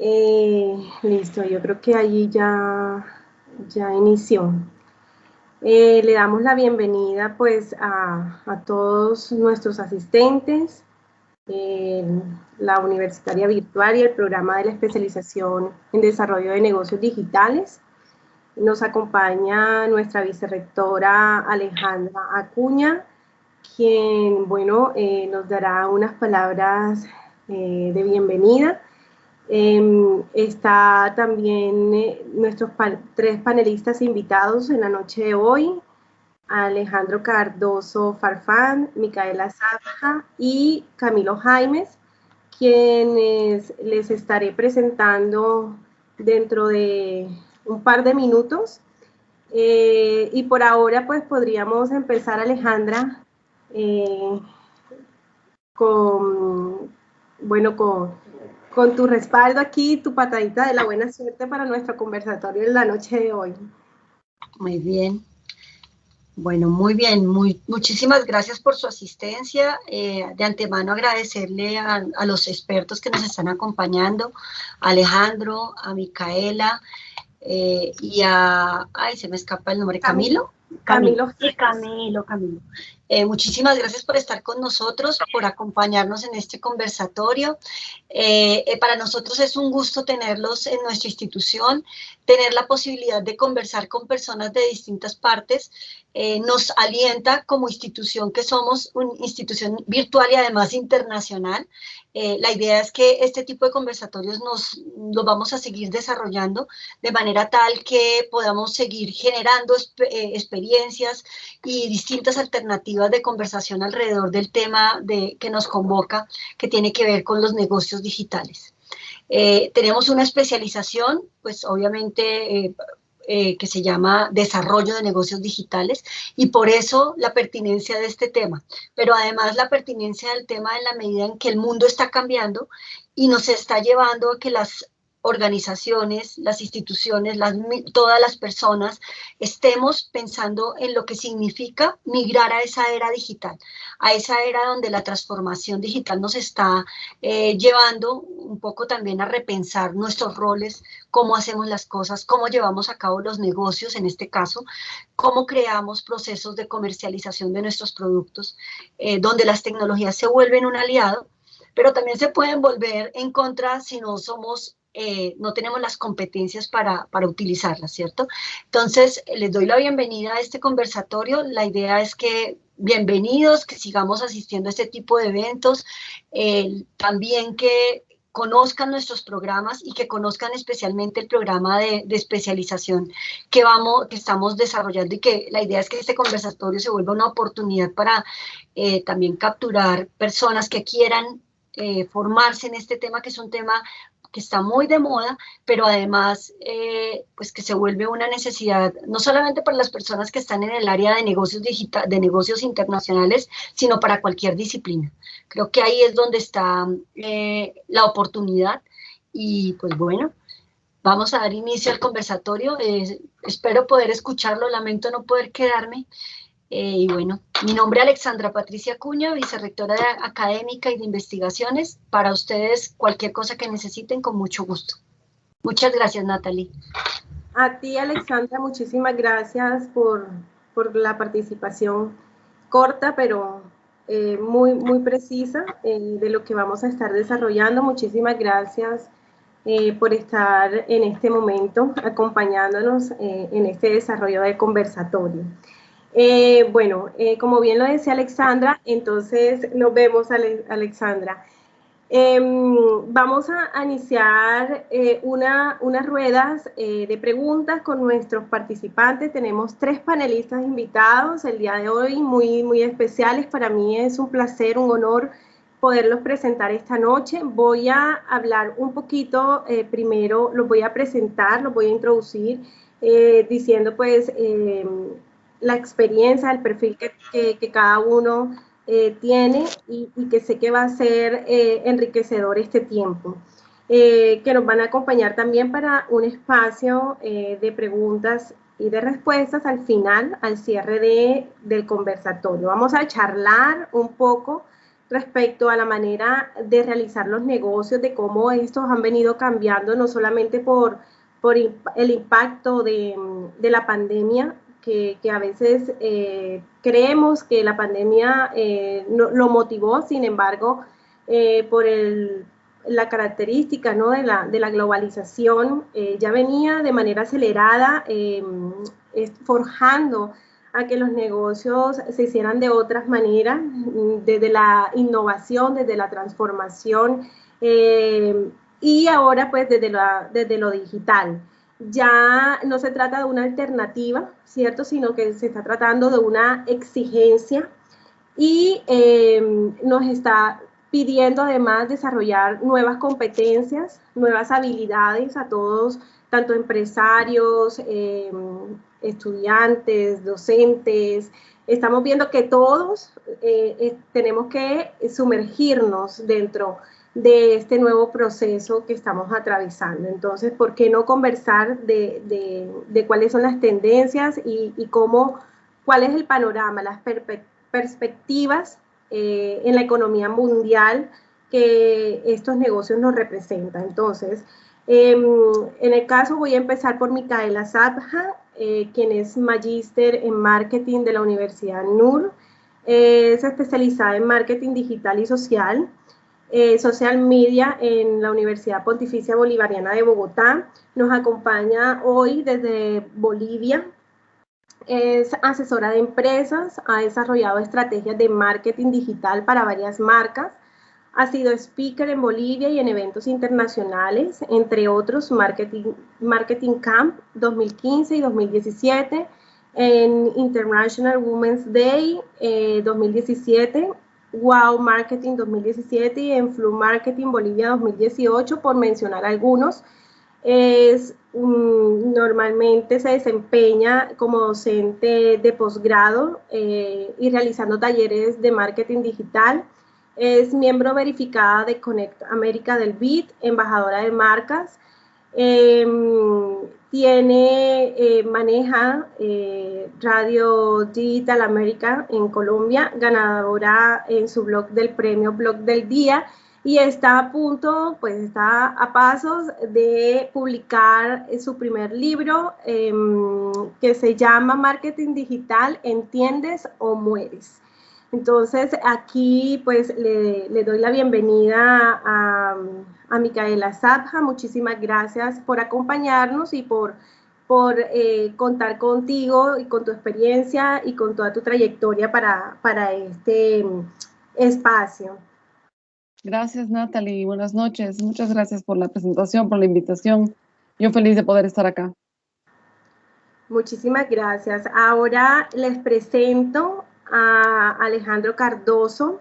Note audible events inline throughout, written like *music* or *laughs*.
Eh, listo, yo creo que allí ya, ya inició. Eh, le damos la bienvenida pues a, todos nuestros asistentes, la Universitaria Virtual y el programa de la especialización en desarrollo de negocios digitales. Nos acompaña nuestra vicerrectora Alejandra Acuña, quien, bueno, eh, nos dará unas palabras de bienvenida. Em, está también eh, nuestros tres panelistas invitados en la noche de hoy, Alejandro Cardoso Farfán, Micaela Zaja y Camilo Jaimes, quienes les estaré presentando dentro de un par de minutos. Eh, y por ahora, pues podríamos empezar, Alejandra, eh, con, bueno, con, con tu respaldo aquí, tu patadita de la buena suerte para nuestro conversatorio en la noche de hoy. Muy bien. Bueno, muy bien, muy, muchísimas gracias por su asistencia. Eh, de antemano agradecerle a, a, los expertos que nos están acompañando, a Alejandro, a Micaela, eh, y a, ay, se me escapa el nombre, Camilo. Camilo. Camilo, Camilo. Eh, muchísimas gracias por estar con nosotros, por acompañarnos en este conversatorio. Eh, eh, para nosotros es un gusto tenerlos en nuestra institución, tener la posibilidad de conversar con personas de distintas partes. nos alienta como institución que somos una institución virtual y además internacional. La idea es que este tipo de conversatorios nos los vamos a seguir desarrollando de manera tal que podamos seguir generando experiencias y distintas alternativas de conversación alrededor del tema de, que nos convoca, que tiene que ver con los negocios digitales. Eh, tenemos una especialización, pues obviamente eh, eh, que se llama Desarrollo de Negocios Digitales y por eso la pertinencia de este tema, pero además la pertinencia del tema en la medida en que el mundo está cambiando y nos está llevando a que las organizaciones, las instituciones, todas las personas, estemos pensando en lo que significa migrar a esa era digital, a esa era donde la transformación digital nos está eh, llevando un poco también a repensar nuestros roles, cómo hacemos las cosas, cómo llevamos a cabo los negocios en este caso, cómo creamos procesos de comercialización de nuestros productos, eh, donde las tecnologías se vuelven un aliado, pero también se pueden volver en contra si no somos eh, no tenemos las competencias para, para utilizarlas, ¿cierto? Entonces, les doy la bienvenida a este conversatorio. La idea es que bienvenidos, que sigamos asistiendo a este tipo de eventos, eh, también que conozcan nuestros programas y que conozcan especialmente el programa de, especialización que, vamos, que estamos desarrollando y que la idea es que este conversatorio se vuelva una oportunidad para eh, también capturar personas que quieran formarse en este tema, que es un tema que está muy de moda, pero además eh, pues que se vuelve una necesidad no solamente para las personas que están en el área de negocios digital, de negocios internacionales, sino para cualquier disciplina. Creo que ahí es donde está eh, la oportunidad y pues bueno, vamos a dar inicio al conversatorio. Eh, espero poder escucharlo, lamento no poder quedarme, eh, y bueno, mi nombre es Alexandra Patricia Cuña, vicerrectora de académica y de investigaciones. Para ustedes, cualquier cosa que necesiten, con mucho gusto. Muchas gracias, Natalie. A ti, Alexandra, muchísimas gracias por, por la participación corta, pero eh, muy, muy precisa eh, de lo que vamos a estar desarrollando. Muchísimas gracias por estar en este momento acompañándonos en este desarrollo de conversatorio. Eh, bueno, eh, como bien lo decía Alexandra, entonces nos vemos, Alexandra. Em, vamos a, iniciar eh, una, unas ruedas de preguntas con nuestros participantes. Tenemos tres panelistas invitados el día de hoy, muy, muy especiales. Para mí es un placer, un honor poderlos presentar esta noche. Voy a hablar un poquito, primero los voy a presentar, los voy a introducir, diciendo pues em, la experiencia, el perfil que, cada uno eh, tiene y, que sé que va a ser eh, enriquecedor este tiempo. Eh, que nos van a acompañar también para un espacio de preguntas y de respuestas al final, al cierre de, del conversatorio. Vamos a charlar un poco respecto a la manera de realizar los negocios, de cómo estos han venido cambiando, no solamente por, por el impacto de, la pandemia, que, a veces eh, creemos que la pandemia eh, lo motivó, sin embargo, eh, por la característica ¿no? de, la, de la globalización, ya venía de manera acelerada forjando a que los negocios se hicieran de otras maneras, desde la innovación, desde la transformación eh, y ahora pues desde, desde lo digital. Ya no se trata de una alternativa, ¿cierto? Sino que se está tratando de una exigencia y eh, nos está pidiendo además desarrollar nuevas competencias, nuevas habilidades a todos, tanto empresarios, eh, estudiantes, docentes, estamos viendo que todos eh, eh, tenemos que sumergirnos dentro de este nuevo proceso que estamos atravesando. Entonces, ¿por qué no conversar de, cuáles son las tendencias y, cómo, cuál es el panorama, las perspectivas eh, en la economía mundial que estos negocios nos representan? Entonces, em, en el caso voy a empezar por Micaela Zabja, eh, quien es magíster en marketing de la Universidad NUR. es especializada en marketing digital y social, eh, social media en la Universidad Pontificia Bolivariana de Bogotá. Nos acompaña hoy desde Bolivia. Es asesora de empresas, ha desarrollado estrategias de marketing digital para varias marcas ha sido speaker en Bolivia y en eventos internacionales, entre otros Marketing, Marketing Camp 2015 y 2017, en International Women's Day 2017, eh, Wow Marketing 2017 y en Flu Marketing Bolivia 2018, por mencionar algunos. Es, normalmente se desempeña como docente de posgrado eh, y realizando talleres de marketing digital es miembro verificada de Connect América del BIT, embajadora de marcas. Em, tiene, eh, maneja eh, Radio Digital América en Colombia, ganadora en su blog del premio Blog del Día y está a punto, pues está a pasos de publicar su primer libro em, que se llama Marketing Digital, ¿entiendes o mueres? Entonces, aquí pues le, doy la bienvenida a, Micaela Zabja. Muchísimas gracias por acompañarnos y por, por eh, contar contigo y con tu experiencia y con toda tu trayectoria para, para este espacio. Gracias, Natalie. Buenas noches. Muchas gracias por la presentación, por la invitación. Yo feliz de poder estar acá. Muchísimas gracias. Ahora les presento a Alejandro Cardoso.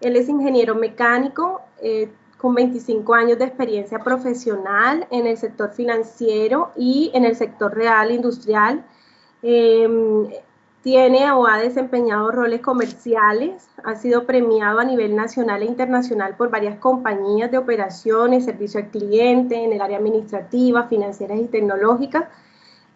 Él es ingeniero mecánico eh, con 25 años de experiencia profesional en el sector financiero y en el sector real industrial. Em, tiene o ha desempeñado roles comerciales, ha sido premiado a nivel nacional e internacional por varias compañías de operaciones, servicio al cliente en el área administrativa, financieras y tecnológicas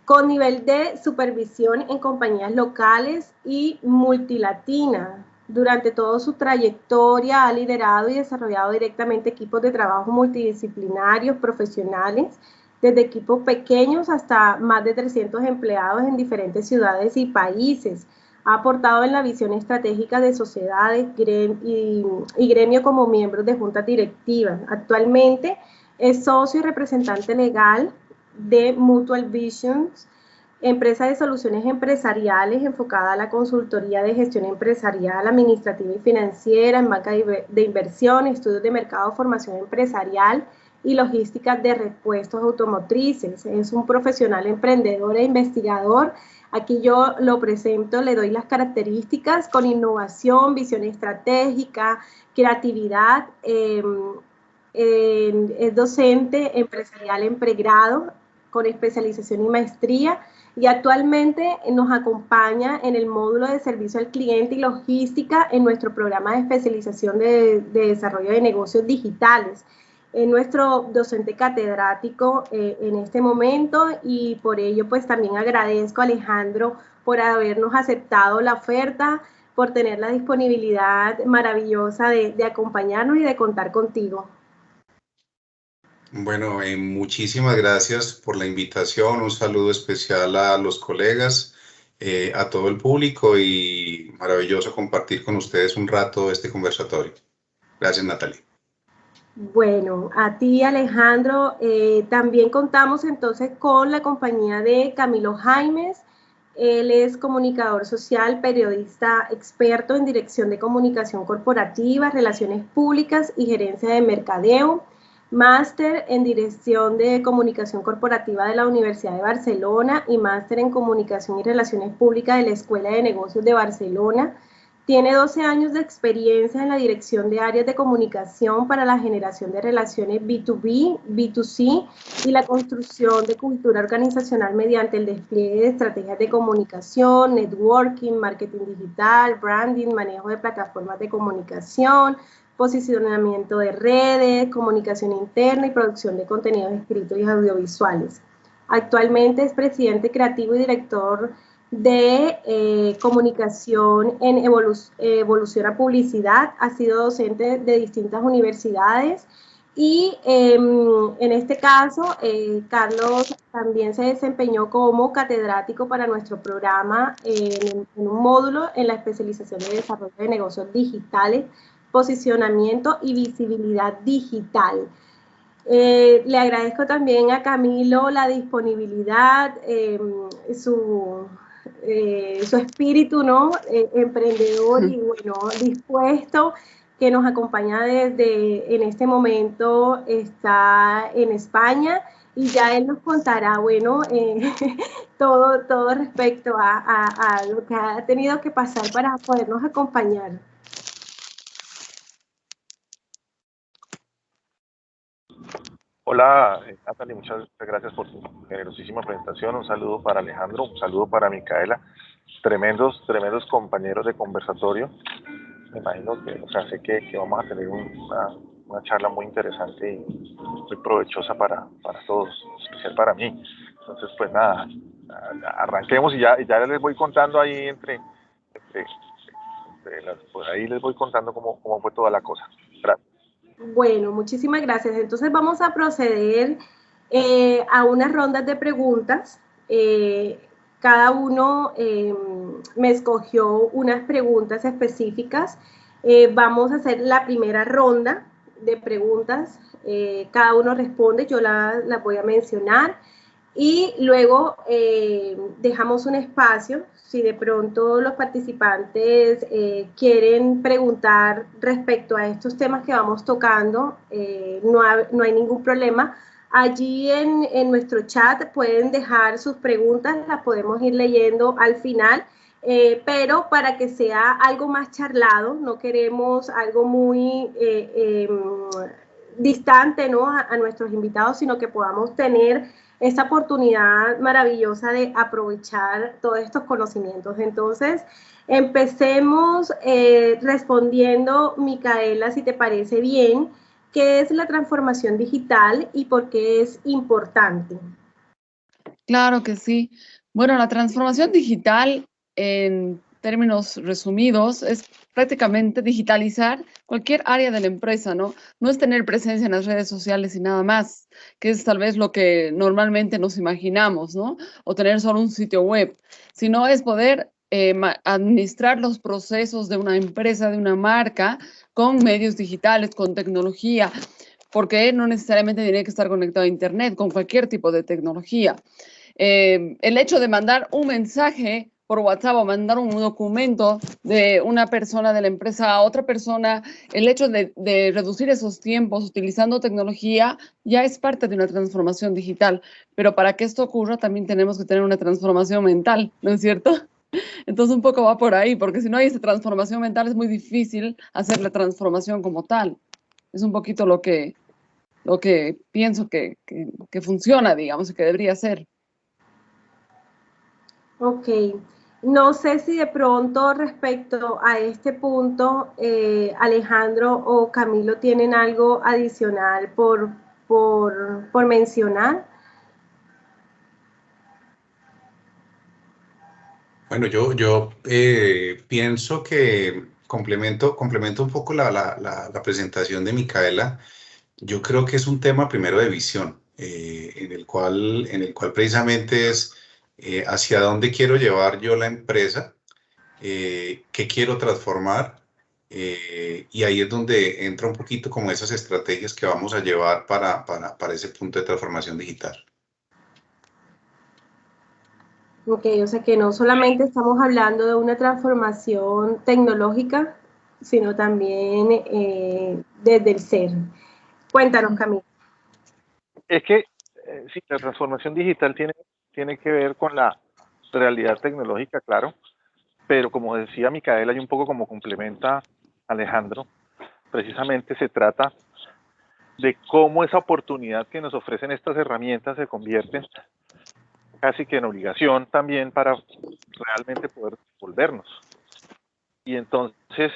con nivel de supervisión en compañías locales y multilatinas. Durante toda su trayectoria ha liderado y desarrollado directamente equipos de trabajo multidisciplinarios, profesionales, desde equipos pequeños hasta más de 300 empleados en diferentes ciudades y países. Ha aportado en la visión estratégica de sociedades y, gremio como miembro de juntas directivas. Actualmente es socio y representante legal de Mutual Visions, empresa de soluciones empresariales enfocada a la consultoría de gestión empresarial, administrativa y financiera, en banca de inversión, estudios de mercado, formación empresarial y logística de repuestos automotrices. Es un profesional emprendedor e investigador. Aquí yo lo presento, le doy las características con innovación, visión estratégica, creatividad. Em, es docente empresarial en pregrado con especialización y maestría y actualmente nos acompaña en el módulo de servicio al cliente y logística en nuestro programa de especialización de, desarrollo de negocios digitales. Es nuestro docente catedrático eh, en este momento y por ello pues también agradezco a Alejandro por habernos aceptado la oferta por tener la disponibilidad maravillosa de, acompañarnos y de contar contigo. Bueno, eh, muchísimas gracias por la invitación. Un saludo especial a los colegas, eh, a todo el público y maravilloso compartir con ustedes un rato este conversatorio. Gracias, Natalie. Bueno, a ti Alejandro, eh, también contamos entonces con la compañía de Camilo Jaimes. Él es comunicador social, periodista experto en dirección de comunicación corporativa, relaciones públicas y gerencia de mercadeo, máster en dirección de comunicación corporativa de la Universidad de Barcelona y máster en comunicación y relaciones públicas de la Escuela de Negocios de Barcelona. Tiene 12 años de experiencia en la dirección de áreas de comunicación para la generación de relaciones B2B, B2C y la construcción de cultura organizacional mediante el despliegue de estrategias de comunicación, networking, marketing digital, branding, manejo de plataformas de comunicación, posicionamiento de redes, comunicación interna y producción de contenidos escritos y audiovisuales. Actualmente es presidente creativo y director de eh, comunicación en evolución a publicidad, ha sido docente de distintas universidades y em, en este caso eh, Carlos también se desempeñó como catedrático para nuestro programa en, un módulo en la especialización de desarrollo de negocios digitales, posicionamiento y visibilidad digital. Eh, le agradezco también a Camilo la disponibilidad, em, su, eh, su espíritu ¿no? Eh, emprendedor y bueno, dispuesto que nos acompaña desde en este momento está en España y ya él nos contará, bueno, eh, *laughs* todo, todo respecto a, lo que ha tenido que pasar para podernos acompañar. Hola, eh, Natalie, muchas gracias por tu generosísima presentación. Un saludo para Alejandro, un saludo para Micaela. Tremendos, tremendos compañeros de conversatorio. Me imagino que, o sea, sé que, vamos a tener una, una, charla muy interesante y muy provechosa para, para todos, especial para mí. Entonces, pues nada, arranquemos y ya, ya les voy contando ahí entre, entre, las, pues ahí les voy contando cómo, cómo fue toda la cosa. Gracias. Bueno, muchísimas gracias. Entonces vamos a proceder eh, a unas rondas de preguntas. Eh, cada uno em, me escogió unas preguntas específicas. Eh, vamos a hacer la primera ronda de preguntas. cada uno responde, yo las la voy a mencionar. Y luego dejamos un espacio si de pronto los participantes eh, quieren preguntar respecto a estos temas que vamos tocando, eh, no, hay ningún problema. Allí en, en, nuestro chat pueden dejar sus preguntas, las podemos ir leyendo al final, eh, pero para que sea algo más charlado, no queremos algo muy em, distante ¿no? a nuestros invitados, sino que podamos tener esta oportunidad maravillosa de aprovechar todos estos conocimientos. Entonces, empecemos eh, respondiendo, Micaela, si te parece bien, ¿qué es la transformación digital y por qué es importante? Claro que sí. Bueno, la transformación digital en términos resumidos, es prácticamente digitalizar cualquier área de la empresa, ¿no? No es tener presencia en las redes sociales y nada más, que es tal vez lo que normalmente nos imaginamos, ¿no? O tener solo un sitio web, sino es poder eh, administrar los procesos de una empresa, de una marca, con medios digitales, con tecnología, porque no necesariamente tiene que estar conectado a Internet, con cualquier tipo de tecnología. Eh, el hecho de mandar un mensaje por WhatsApp o mandar un documento de una persona de la empresa a otra persona, el hecho de, reducir esos tiempos utilizando tecnología ya es parte de una transformación digital. Pero para que esto ocurra también tenemos que tener una transformación mental, ¿no es cierto? *laughs* Entonces un poco va por ahí, porque si no hay esa transformación mental es muy difícil hacer la transformación como tal. Es un poquito lo que, lo que pienso que, que, que funciona, digamos, y que debería ser. Ok. No sé si de pronto respecto a este punto, eh, Alejandro o Camilo tienen algo adicional por, por, mencionar. Bueno, yo, yo eh, pienso que complemento, complemento un poco la, la, presentación de Micaela. Yo creo que es un tema primero de visión, eh, en, el cual, en el cual precisamente es eh, hacia dónde quiero llevar yo la empresa, qué quiero transformar, y ahí es donde entra un poquito como esas estrategias que vamos a llevar para, para, para ese punto de transformación digital. Ok, o sea que no solamente estamos hablando de una transformación tecnológica, sino también eh, desde el ser. Cuéntanos, Camilo. Es que eh, sí, la transformación digital tiene, tiene que ver con la realidad tecnológica, claro, pero como decía Micaela y un poco como complementa Alejandro, precisamente se trata de cómo esa oportunidad que nos ofrecen estas herramientas se convierten casi que en obligación también para realmente poder volvernos. Y entonces,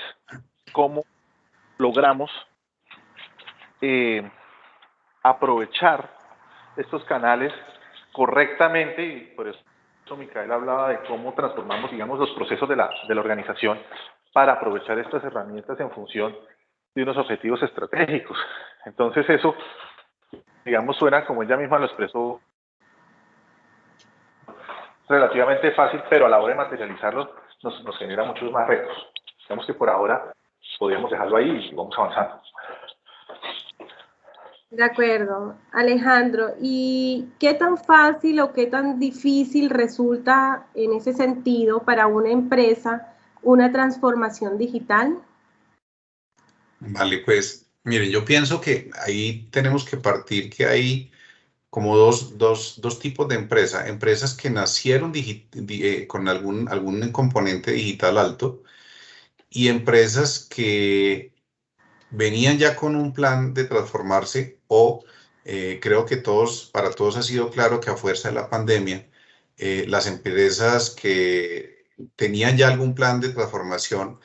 ¿cómo logramos eh, aprovechar estos canales correctamente? Y por eso Micael hablaba de cómo transformamos, digamos, los procesos de la, de la organización para aprovechar estas herramientas en función de unos objetivos estratégicos. Entonces eso, digamos, suena como ella misma lo expresó relativamente fácil, pero a la hora de materializarlo nos, nos genera muchos más retos. Digamos que por ahora podríamos dejarlo ahí y vamos avanzando. De acuerdo, Alejandro. ¿Y qué tan fácil o qué tan difícil resulta en ese sentido para una empresa una transformación digital? Vale, pues miren, yo pienso que ahí tenemos que partir que hay como dos, dos, dos tipos de empresas. Empresas que nacieron eh, con algún, algún componente digital alto y empresas que venían ya con un plan de transformarse o eh, creo que todos, para todos ha sido claro que a fuerza de la pandemia, eh, las empresas que tenían ya algún plan de transformación,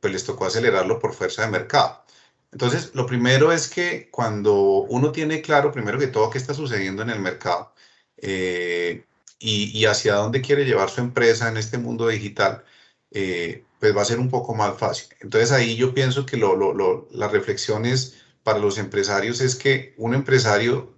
pues les tocó acelerarlo por fuerza de mercado. Entonces, lo primero es que cuando uno tiene claro, primero que todo, qué está sucediendo en el mercado eh, y, hacia dónde quiere llevar su empresa en este mundo digital, eh, pues va a ser un poco más fácil. Entonces, ahí yo pienso que las reflexiones para los empresarios es que un empresario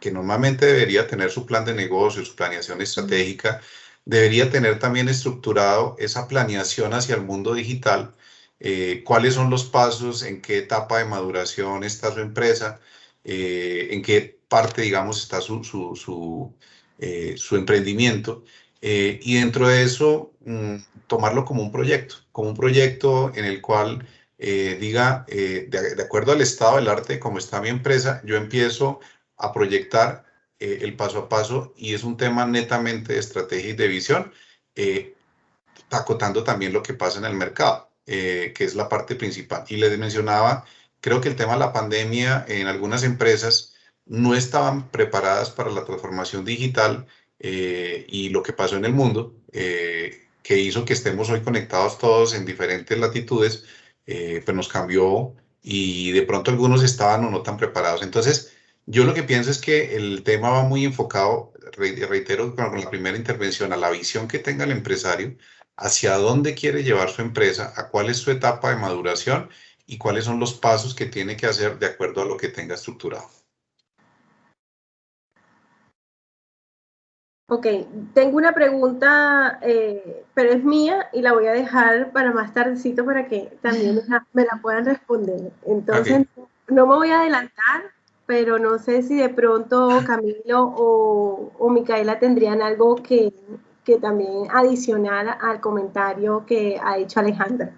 que normalmente debería tener su plan de negocio, su planeación estratégica, debería tener también estructurado esa planeación hacia el mundo digital eh, cuáles son los pasos, en qué etapa de maduración está su empresa, eh, en qué parte, digamos, está su, su, su, eh, emprendimiento. Y dentro de eso, mm, tomarlo como un proyecto, como un proyecto en el cual diga, de, de, acuerdo al estado del arte, como está mi empresa, yo empiezo a proyectar el paso a paso y es un tema netamente de estrategia y de visión, acotando también lo que pasa en el mercado. Eh, que es la parte principal. Y les mencionaba, creo que el tema de la pandemia en algunas empresas no estaban preparadas para la transformación digital eh, y lo que pasó en el mundo, eh, que hizo que estemos hoy conectados todos en diferentes latitudes, pues nos cambió y de pronto algunos estaban o no tan preparados. Entonces, yo lo que pienso es que el tema va muy enfocado, reitero con la primera intervención, a la visión que tenga el empresario hacia dónde quiere llevar su empresa, a cuál es su etapa de maduración y cuáles son los pasos que tiene que hacer de acuerdo a lo que tenga estructurado. Ok, tengo una pregunta, eh, pero es mía y la voy a dejar para más tardecito para que también me la, puedan responder. Entonces, no me voy a adelantar, pero no sé si de pronto Camilo o, o Micaela tendrían algo que, que también adicional al comentario que ha hecho Alejandra.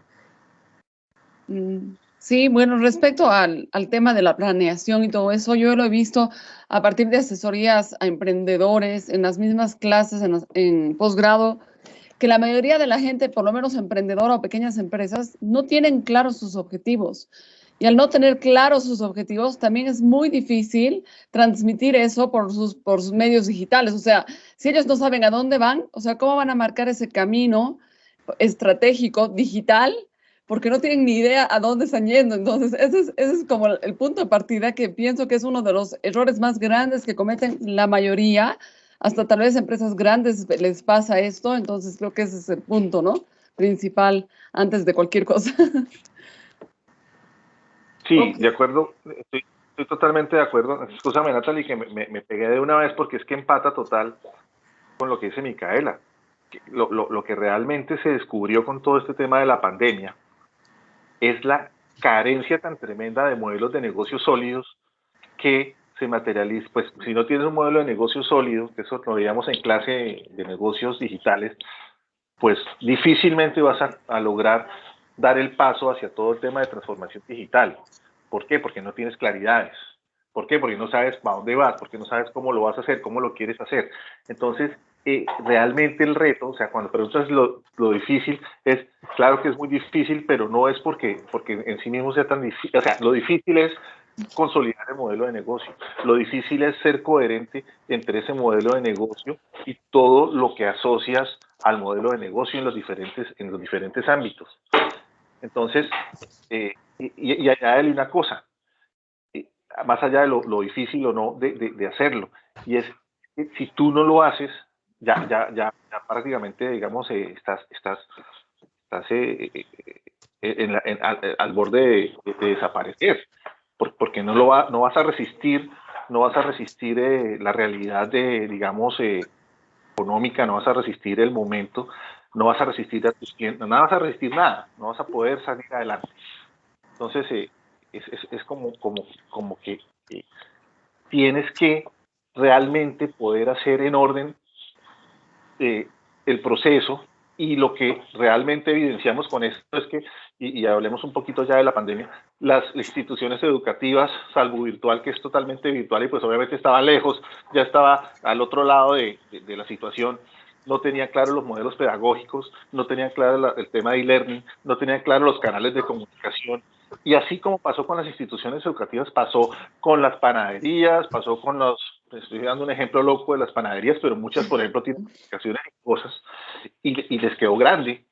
Mm, sí, bueno, respecto al, tema de la planeación y todo eso, yo lo he visto a partir de asesorías a emprendedores en las mismas clases en, en posgrado, que la mayoría de la gente, por lo menos emprendedora o pequeñas empresas, no tienen claros sus objetivos. Y al no tener claros sus objetivos, también es muy difícil transmitir eso por sus, por sus medios digitales. O sea, si ellos no saben a dónde van, o sea, ¿cómo van a marcar ese camino estratégico digital? Porque no tienen ni idea a dónde están yendo. Entonces, ese es, ese es como el punto de partida que pienso que es uno de los errores más grandes que cometen la mayoría hasta tal vez empresas grandes les pasa esto, entonces creo que ese es el punto, ¿no? Principal antes de cualquier cosa. Sí, de acuerdo, estoy, totalmente de acuerdo. Escúchame, Natalie, que me, me, pegué de una vez porque es que empata total con lo que dice Micaela. Lo, lo, lo que realmente se descubrió con todo este tema de la pandemia es la carencia tan tremenda de modelos de negocios sólidos que se materializa, pues si no tienes un modelo de negocio sólido, que eso lo veíamos en clase de negocios digitales, pues difícilmente vas a, lograr dar el paso hacia todo el tema de transformación digital. ¿Por qué? Porque no tienes claridades. ¿Por qué? Porque no sabes para dónde vas, porque no sabes cómo lo vas a hacer, cómo lo quieres hacer. Entonces, eh, realmente el reto, o sea, cuando preguntas lo, lo, difícil, es, claro que es muy difícil, pero no es porque, porque en sí mismo sea tan difícil, o sea, lo difícil es consolidar el modelo de negocio. Lo difícil es ser coherente entre ese modelo de negocio y todo lo que asocias al modelo de negocio en los diferentes, en los diferentes ámbitos. Entonces, eh, y, y, añadirle una cosa, eh, más allá de lo, difícil o no de, de, hacerlo, y es si tú no lo haces, ya, ya, ya, prácticamente, digamos, eh, estás, estás, estás en al, borde de, desaparecer porque no, lo va, no vas a resistir, no vas a resistir eh, la realidad de, digamos, eh, económica, no vas a resistir el momento, no vas a resistir a tus clientes, no vas a resistir nada, no vas a poder salir adelante. Entonces, eh, es, es, como, como, como que tienes que realmente poder hacer en orden el proceso y lo que realmente evidenciamos con esto es que, y, hablemos un poquito ya de la pandemia, las instituciones educativas, salvo virtual, que es totalmente virtual y pues obviamente estaba lejos, ya estaba al otro lado de, de, la situación, no tenían claro los modelos pedagógicos, no tenían claro el tema de e-learning, no tenían claro los canales de comunicación. Y así como pasó con las instituciones educativas, pasó con las panaderías, pasó con los estoy dando un ejemplo loco de las panaderías, pero muchas, por ejemplo, tienen aplicaciones y cosas y, les quedó grande.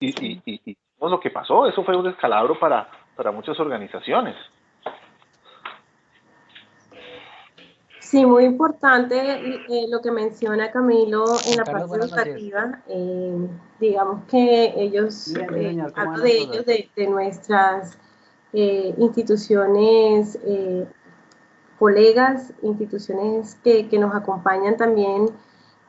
Y, y, lo que pasó, eso fue un descalabro para, para muchas organizaciones. Sí, muy importante eh, lo que menciona Camilo en la parte educativa. Eh, digamos que ellos, eh, hablo de ellos, de, de nuestras instituciones colegas, instituciones que, que nos acompañan también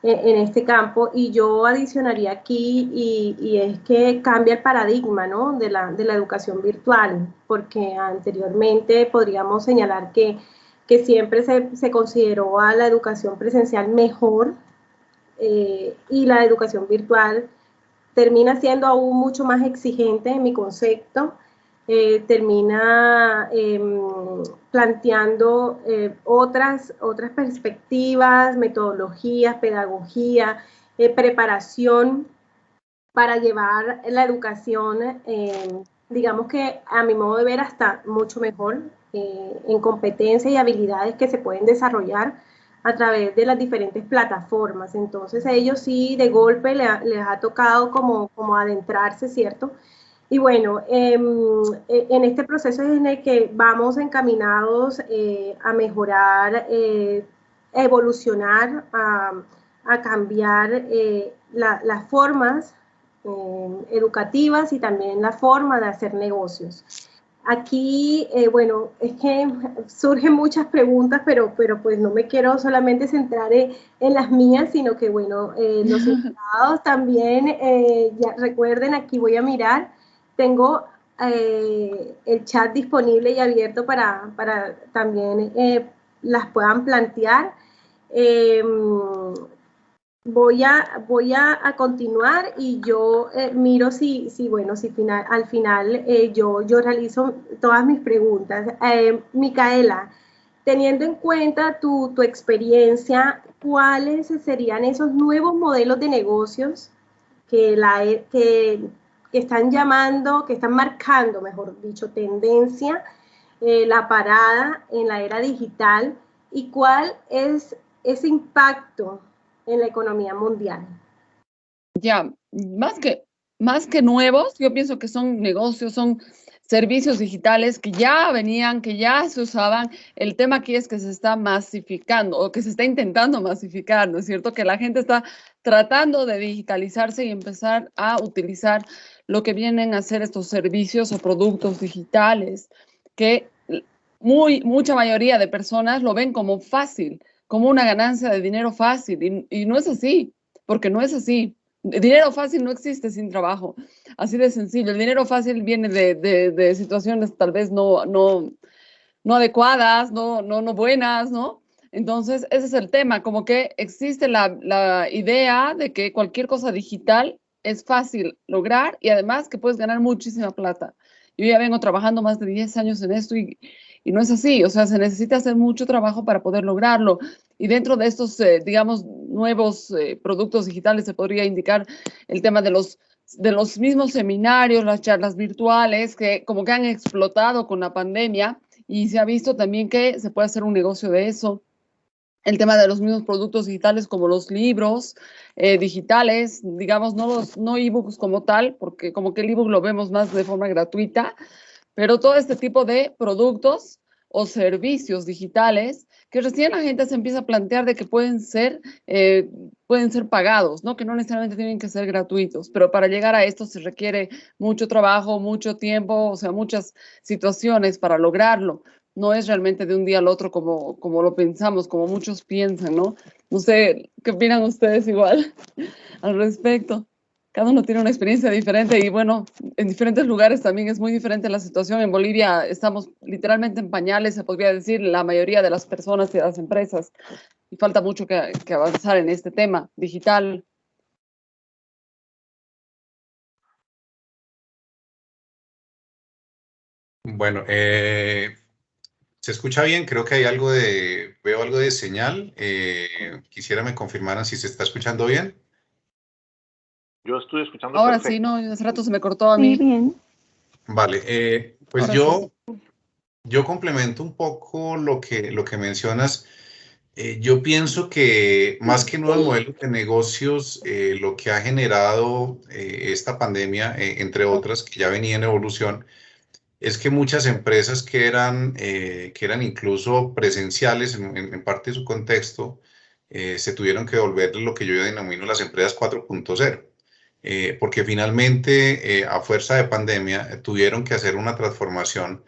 en, este campo y yo adicionaría aquí y, y, es que cambia el paradigma ¿no? de, la, de la educación virtual, porque anteriormente podríamos señalar que, que siempre se, se, consideró a la educación presencial mejor eh, y la educación virtual termina siendo aún mucho más exigente en mi concepto eh, termina em, planteando eh, otras, otras perspectivas, metodologías, pedagogía, eh, preparación para llevar la educación, em, digamos que a mi modo de ver, hasta mucho mejor en competencias y habilidades que se pueden desarrollar a través de las diferentes plataformas. Entonces a ellos sí de golpe les, les ha tocado como, como adentrarse, ¿cierto? Y bueno, em, e, en este proceso es en el que vamos encaminados eh, a mejorar, eh, a evolucionar, a, cambiar eh, las formas em, educativas y también la forma de hacer negocios. Aquí, bueno, es que *laughs* surgen muchas preguntas, pero, pero pues no me quiero solamente centrar en, las mías, sino que, bueno, los *laughs* invitados también, ya recuerden, aquí voy a mirar tengo eh, el chat disponible y abierto para, para también eh, las puedan plantear. Em, voy a, voy a, continuar y yo eh, miro si, si, bueno, si final, al final yo, yo realizo todas mis preguntas. Micaela, teniendo en cuenta tu, tu, experiencia, ¿cuáles serían esos nuevos modelos de negocios que, la, que que están llamando, que están marcando, mejor dicho, tendencia, eh, la parada en la era digital y cuál es ese impacto en la economía mundial. Ya, más que, más que nuevos, yo pienso que son negocios, son servicios digitales que ya venían, que ya se usaban. El tema aquí es que se está masificando o que se está intentando masificar, ¿no es cierto? Que la gente está tratando de digitalizarse y empezar a utilizar lo que vienen a ser estos servicios o productos digitales, que muy, mucha mayoría de personas lo ven como fácil, como una ganancia de dinero fácil, y, no es así, porque no es así. Dinero fácil no existe sin trabajo, así de sencillo. El dinero fácil viene de, de, situaciones tal vez no, no, no adecuadas, no, no, no buenas, ¿no? Entonces, ese es el tema, como que existe la, la, idea de que cualquier cosa digital es fácil lograr y además que puedes ganar muchísima plata. Yo ya vengo trabajando más de 10 años en esto y, y no es así, o sea, se necesita hacer mucho trabajo para poder lograrlo. Y dentro de estos, eh, digamos, nuevos eh, productos digitales se podría indicar el tema de los, de los mismos seminarios, las charlas virtuales, que como que han explotado con la pandemia y se ha visto también que se puede hacer un negocio de eso. El tema de los mismos productos digitales como los libros eh, digitales, digamos, no los no ebooks como tal, porque como que el ebook lo vemos más de forma gratuita, pero todo este tipo de productos o servicios digitales que recién la gente se empieza a plantear de que pueden ser, eh, pueden ser pagados, ¿no? que no necesariamente tienen que ser gratuitos, pero para llegar a esto se requiere mucho trabajo, mucho tiempo, o sea, muchas situaciones para lograrlo. No es realmente de un día al otro como, como lo pensamos, como muchos piensan, ¿no? No sé, ¿qué opinan ustedes igual *laughs* al respecto? cada uno tiene una experiencia diferente y bueno, en diferentes lugares también es muy diferente la situación. En Bolivia estamos literalmente en pañales, se podría decir, la mayoría de las personas y las empresas. Y falta mucho que, avanzar en este tema digital. Bueno, eh, se escucha bien, creo que hay algo de, veo algo de señal. Eh, quisiera me confirmaran si se está escuchando bien. Yo estoy escuchando. Ahora sí, no, hace rato se me cortó a mí. bien. Vale, eh, pues yo, yo complemento un poco lo que, lo que mencionas. Eh, yo pienso que más que nuevos modelos de negocios, eh, lo que ha generado esta pandemia, entre otras que ya venía en evolución, es que muchas empresas que eran, que eran incluso presenciales en, parte de su contexto, se tuvieron que volver lo que yo denomino las empresas 4.0. Eh, porque finalmente eh, a fuerza de pandemia eh, tuvieron que hacer una transformación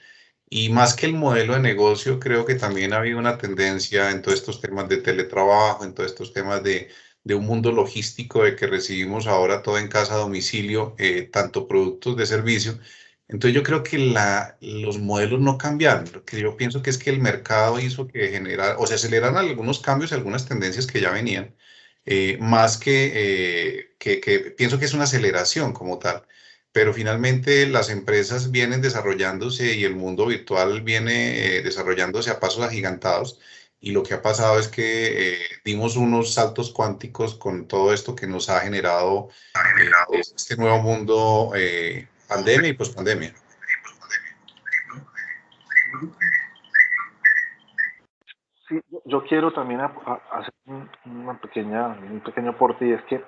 y más que el modelo de negocio, creo que también ha habido una tendencia en todos estos temas de teletrabajo, en todos estos temas de, de un mundo logístico de que recibimos ahora todo en casa a domicilio, tanto productos de servicio. Entonces yo creo que la, los modelos no cambiaron. Lo que yo pienso que es que el mercado hizo que generara, o se aceleran algunos cambios, algunas tendencias que ya venían, eh, más eh, que, que, pienso que es una aceleración como tal, pero finalmente las empresas vienen desarrollándose y el mundo virtual viene eh, desarrollándose a pasos agigantados y lo que ha pasado es que dimos unos saltos cuánticos con todo esto que nos ha generado, este nuevo mundo pandemia y pospandemia. Sí, yo quiero también hacer una pequeña, un pequeño aporte y es que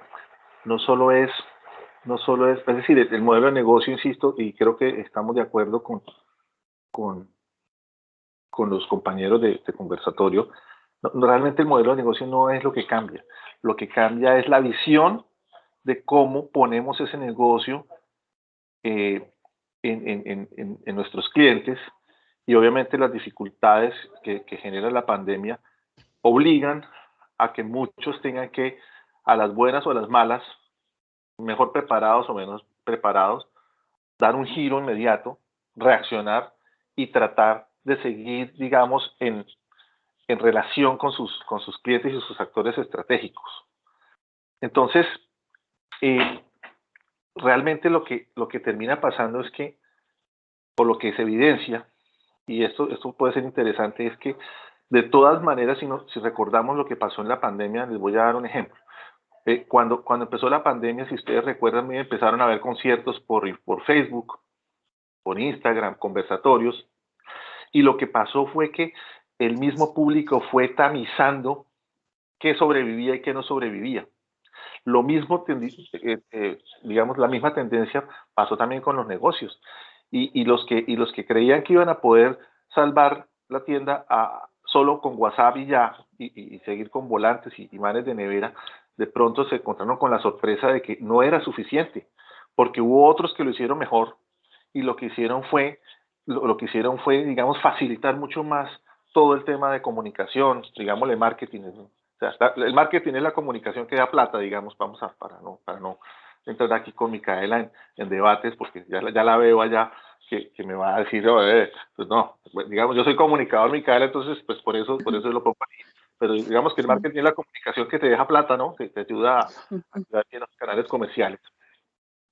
no solo es, no solo es, es decir, el, modelo de negocio, insisto, y creo que estamos de acuerdo con, con, con los compañeros de, conversatorio, realmente el modelo de negocio no es lo que cambia, lo que cambia es la visión de cómo ponemos ese negocio eh, en, nuestros clientes y obviamente las dificultades que, genera la pandemia obligan a que muchos tengan que, a las buenas o a las malas, mejor preparados o menos preparados, dar un giro inmediato, reaccionar y tratar de seguir, digamos, en, en relación con sus, con sus clientes y sus actores estratégicos. Entonces, eh, realmente lo que, lo que termina pasando es que, por lo que se evidencia, y esto, esto puede ser interesante, es que de todas maneras, si, si recordamos lo que pasó en la pandemia, les voy a dar un ejemplo. Eh, cuando, cuando empezó la pandemia, si ustedes recuerdan, empezaron a ver conciertos por, por Facebook, por Instagram, conversatorios, y lo que pasó fue que el mismo público fue tamizando qué sobrevivía y qué no sobrevivía. Lo mismo, eh, eh, digamos, la misma tendencia pasó también con los negocios. Y, los que, y los que creían que iban a poder salvar la tienda a, solo con WhatsApp y ya, y, seguir con volantes y imanes de nevera, de pronto se encontraron con la sorpresa de que no era suficiente, porque hubo otros que lo hicieron mejor y lo que hicieron fue, lo, que hicieron fue, digamos, facilitar mucho más todo el tema de comunicación, digámosle marketing. O sea, el marketing es la comunicación que da plata, digamos, vamos a, para no, para no entrar aquí con Micaela en, debates, porque ya, ya la veo allá que, me va a decir, pues no, digamos, yo soy comunicador, Micaela, entonces, pues por eso, por eso lo pongo aquí. Pero digamos que el marketing es la comunicación que te deja plata, ¿no? Que te ayuda a, ayudar en los canales comerciales.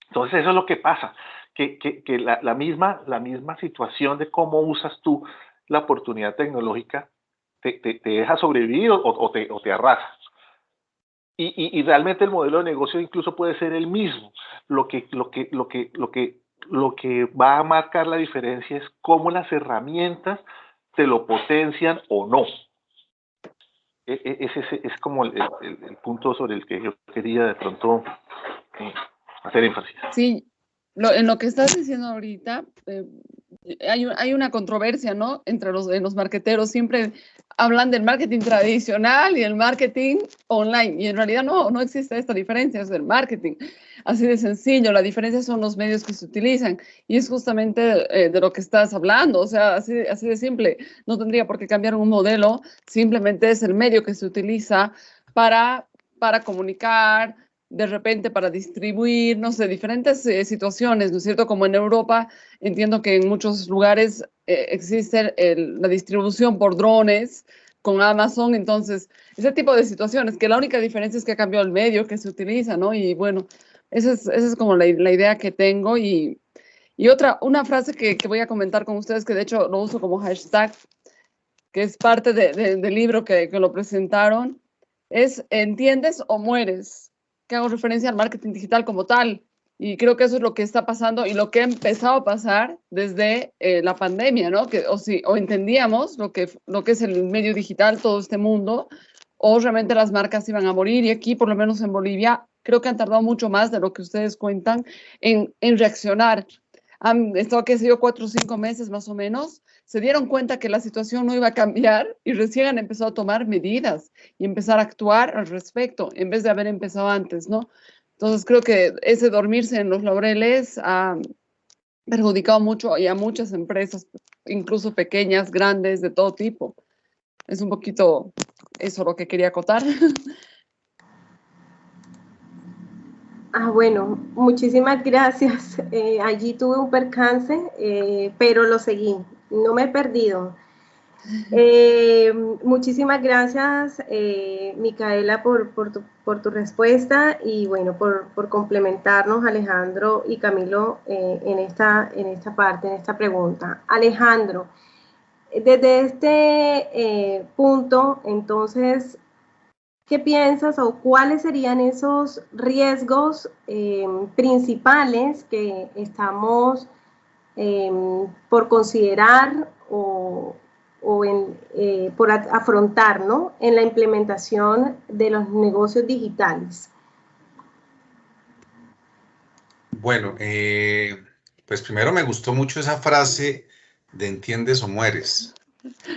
Entonces, eso es lo que pasa, que, que, que la, la, misma, la misma situación de cómo usas tú la oportunidad tecnológica te, te, te deja sobrevivir o, o, te, o te arrasa. Y, y, y, realmente el modelo de negocio incluso puede ser el mismo. Lo que, lo que, lo que, lo que lo que va a marcar la diferencia es cómo las herramientas te lo potencian o no. E, e, ese es, como el, punto sobre el que yo quería de pronto eh, hacer énfasis. Sí, en lo que estás diciendo ahorita, eh, hay, hay, una controversia, ¿no? Entre los, los marqueteros, siempre hablan del marketing tradicional y el marketing online, y en realidad no, no existe esta diferencia, es el marketing, así de sencillo, la diferencia son los medios que se utilizan, y es justamente eh, de lo que estás hablando, o sea, así, así de simple, no tendría por qué cambiar un modelo, simplemente es el medio que se utiliza para, para comunicar, de repente para distribuir, no sé, diferentes eh, situaciones, ¿no es cierto? Como en Europa, entiendo que en muchos lugares eh, existe la distribución por drones con Amazon, entonces, ese tipo de situaciones, que la única diferencia es que ha cambiado el medio que se utiliza, ¿no? Y bueno, esa es, esa es como la, idea que tengo y, y otra, una frase que, que, voy a comentar con ustedes, que de hecho lo uso como hashtag, que es parte de, del libro que, que lo presentaron, es ¿entiendes o mueres? Que hago referencia al marketing digital como tal. Y creo que eso es lo que está pasando y lo que ha empezado a pasar desde eh, la pandemia, ¿no? Que o, si, o entendíamos lo que, lo que es el medio digital, todo este mundo, o realmente las marcas iban a morir. Y aquí, por lo menos en Bolivia, creo que han tardado mucho más de lo que ustedes cuentan en, en reaccionar. Han estado, qué sé yo, cuatro o cinco meses más o menos se dieron cuenta que la situación no iba a cambiar y recién han empezado a tomar medidas y empezar a actuar al respecto, en vez de haber empezado antes, ¿no? Entonces creo que ese dormirse en los laureles ha perjudicado mucho y a muchas empresas, incluso pequeñas, grandes, de todo tipo. Es un poquito eso lo que quería acotar. *laughs* Ah, bueno, muchísimas gracias. *laughs* Eh, allí tuve un percance, eh, pero lo seguí no me he perdido. Eh, muchísimas gracias, Micaela, por, tu, respuesta y bueno, por, complementarnos, Alejandro y Camilo, en, esta, en esta parte, en esta pregunta. Alejandro, desde este punto, entonces, ¿qué piensas o cuáles serían esos riesgos principales que estamos Em, por considerar o, eh, por afrontar en la implementación de los negocios digitales? Bueno, eh, pues primero me gustó mucho esa frase de entiendes o mueres,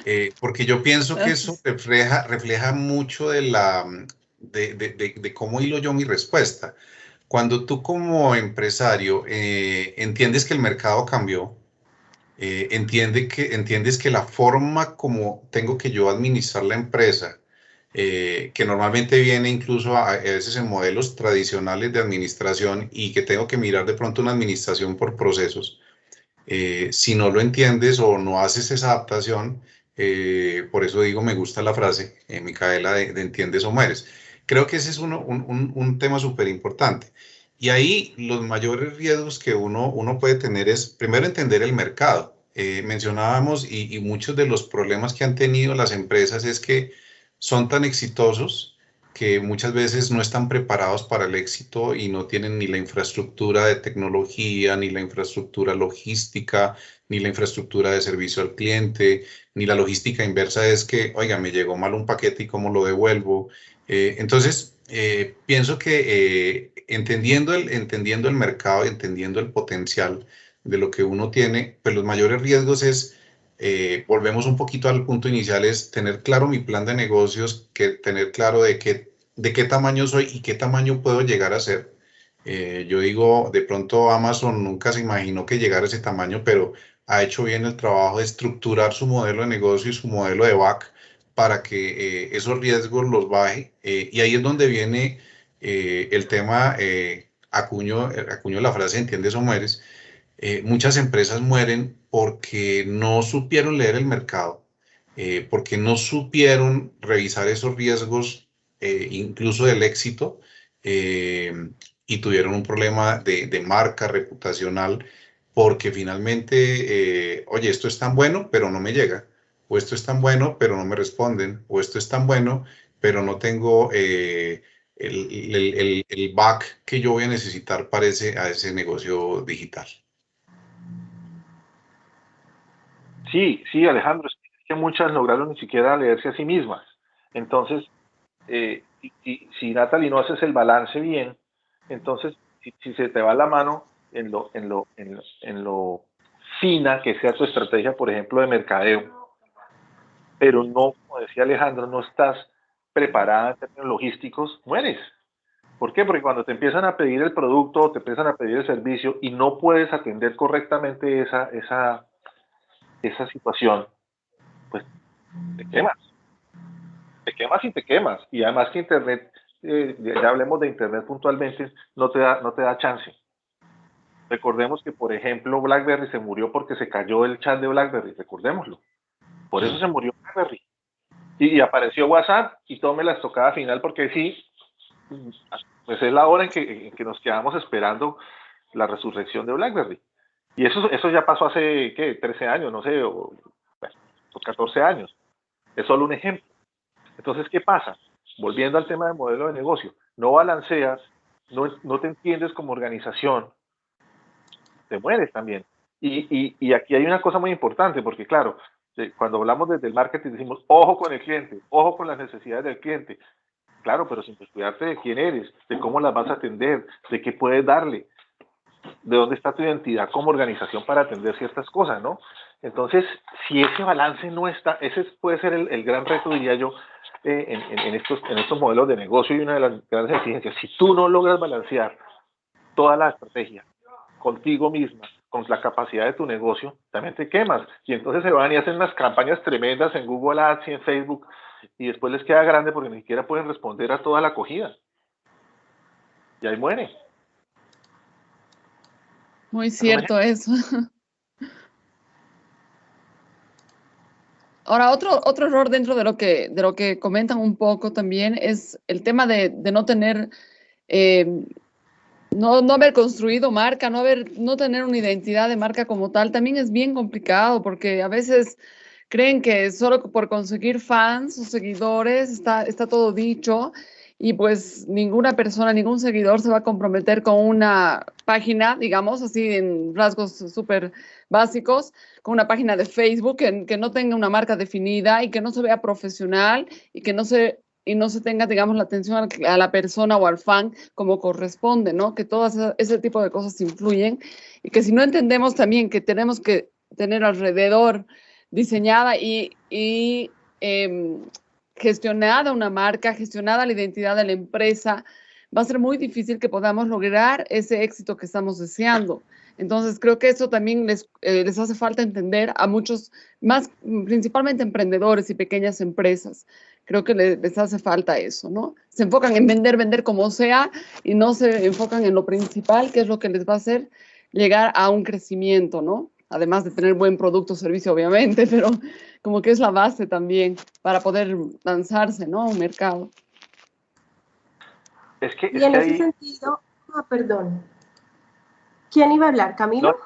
eh, porque yo pienso que eso refleja, refleja mucho de, la, de, de cómo hilo yo mi respuesta. Cuando tú como empresario eh, entiendes que el mercado cambió, eh, entiende que, entiendes que la forma como tengo que yo administrar la empresa, eh, que normalmente viene incluso a, veces en modelos tradicionales de administración y que tengo que mirar de pronto una administración por procesos, si no lo entiendes o no haces esa adaptación, por eso digo, me gusta la frase, Micaela, de, de entiendes o mueres. Creo que ese es uno, un, un, tema súper importante. Y ahí los mayores riesgos que uno, uno puede tener es, primero, entender el mercado. Eh, mencionábamos y, muchos de los problemas que han tenido las empresas es que son tan exitosos que muchas veces no están preparados para el éxito y no tienen ni la infraestructura de tecnología, ni la infraestructura logística, ni la infraestructura de servicio al cliente, ni la logística inversa es que, oiga, me llegó mal un paquete y cómo lo devuelvo, eh, entonces, eh, pienso que eh, entendiendo, el, entendiendo el mercado y entendiendo el potencial de lo que uno tiene, pues los mayores riesgos es, eh, volvemos un poquito al punto inicial, es tener claro mi plan de negocios, que tener claro de qué, de qué tamaño soy y qué tamaño puedo llegar a ser. Eh, yo digo, de pronto Amazon nunca se imaginó que llegara a ese tamaño, pero ha hecho bien el trabajo de estructurar su modelo de negocio y su modelo de back para que eh, esos riesgos los baje. y ahí es donde viene el tema, acuño, acuño la frase, entiendes o mueres, eh, muchas empresas mueren porque no supieron leer el mercado, eh, porque no supieron revisar esos riesgos, eh, incluso del éxito, y tuvieron un problema de, marca reputacional, porque finalmente, oye, esto es tan bueno, pero no me llega, o esto es tan bueno, pero no me responden, o esto es tan bueno, pero no tengo... El, el, back que yo voy a necesitar para ese, a ese negocio digital. Sí, sí, Alejandro, es que muchas lograron ni siquiera leerse a sí mismas. Entonces, eh, si Natalie no haces el balance bien, entonces, si, se te va la mano en lo, en, lo, en, lo, fina que sea tu estrategia, por ejemplo, de mercadeo, pero no, como decía Alejandro, no estás preparada en términos logísticos, mueres. ¿Por qué? Porque cuando te empiezan a pedir el producto, te empiezan a pedir el servicio y no puedes atender correctamente esa, esa, esa situación, pues te quemas. Te quemas y te quemas. Y además que Internet, eh, ya hablemos de Internet puntualmente, no te, da, no te da chance. Recordemos que, por ejemplo, BlackBerry se murió porque se cayó el chat de BlackBerry, recordémoslo. Por eso se murió BlackBerry. Y, apareció WhatsApp y tome la estocada final porque sí, pues es la hora en que, en que nos quedamos esperando la resurrección de BlackBerry. Y eso, eso ya pasó hace, ¿qué? 13 años, no sé, o, 14 años. Es solo un ejemplo. Entonces, ¿qué pasa? Volviendo al tema del modelo de negocio, no balanceas, no, no te entiendes como organización, te mueres también. Y, y, y, aquí hay una cosa muy importante, porque claro, cuando hablamos desde el marketing decimos, ojo con el cliente, ojo con las necesidades del cliente. Claro, pero sin cuidarte de quién eres, de cómo las vas a atender, de qué puedes darle de dónde está tu identidad como organización para atender ciertas cosas, ¿no? Entonces, si ese balance no está, ese puede ser el, gran reto, diría yo, eh, en, estos, en estos modelos de negocio y una de las grandes exigencias. Si tú no logras balancear toda la estrategia contigo misma, con la capacidad de tu negocio, también te quemas. Y entonces se van y hacen unas campañas tremendas en Google Ads y en Facebook, y después les queda grande porque ni siquiera pueden responder a toda la acogida. Y ahí muere. Muy cierto eso. *laughs* Ahora, otro, otro error dentro de lo, que, de lo que comentan un poco también es el tema de, no tener, eh, no, no, haber construido marca, no, haber, no tener una identidad de marca como tal, también es bien complicado porque a veces creen que solo por conseguir fans o seguidores está, está todo dicho y pues ninguna persona, ningún seguidor se va a comprometer con una página, digamos así en rasgos súper básicos, con una página de Facebook que, no tenga una marca definida y que no se vea profesional y que no se y no se tenga, digamos, la atención a la persona o al fan como corresponde, ¿no? Que todo ese tipo de cosas influyen y que si no entendemos también que tenemos que tener alrededor diseñada y, eh, gestionada una marca, gestionada la identidad de la empresa, va a ser muy difícil que podamos lograr ese éxito que estamos deseando. Entonces, creo que eso también les, eh, les hace falta entender a muchos, más principalmente emprendedores y pequeñas empresas. Creo que les, les hace falta eso, ¿no? Se enfocan en vender, vender como sea y no se enfocan en lo principal, que es lo que les va a hacer llegar a un crecimiento, ¿no? Además de tener buen producto o servicio, obviamente, *laughs* pero como que es la base también para poder lanzarse, ¿no? A un mercado. Es que, y en ese sentido, ah, perdón. ¿Quién iba a hablar? ¿Camilo?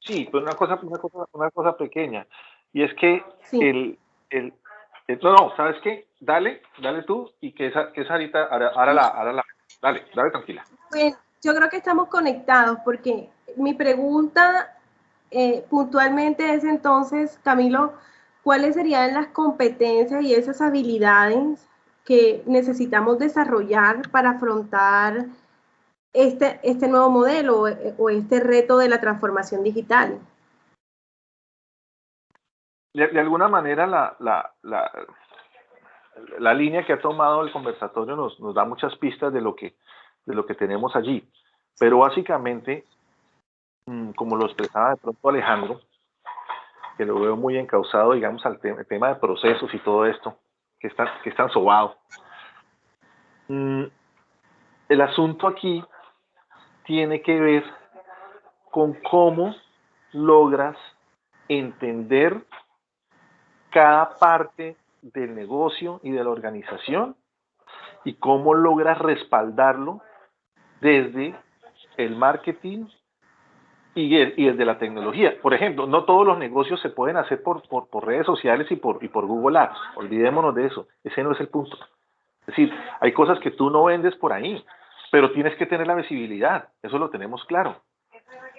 sí, pues una cosa, una cosa, una cosa pequeña. Y es que el, el, no, no, ¿sabes qué? Dale, dale tú y que esa, que esa ahorita, ahora, la, ahora la, dale, dale tranquila. Bueno, yo creo que estamos conectados porque mi pregunta eh, puntualmente es entonces, Camilo, ¿cuáles serían las competencias y esas habilidades que necesitamos desarrollar para afrontar este, este nuevo modelo o, este reto de la transformación digital? De, alguna manera la, la, la, la, línea que ha tomado el conversatorio nos, nos da muchas pistas de lo, que, de lo que tenemos allí. Pero básicamente, como lo expresaba de pronto Alejandro, que lo veo muy encausado, digamos, al tema de procesos y todo esto, que están, que sobado. Mm, el asunto aquí tiene que ver con cómo logras entender cada parte del negocio y de la organización y cómo logras respaldarlo desde el marketing y, desde la tecnología. Por ejemplo, no todos los negocios se pueden hacer por, por, redes sociales y por, y por Google Ads. Olvidémonos de eso. Ese no es el punto. Es decir, hay cosas que tú no vendes por ahí, pero tienes que tener la visibilidad. Eso lo tenemos claro.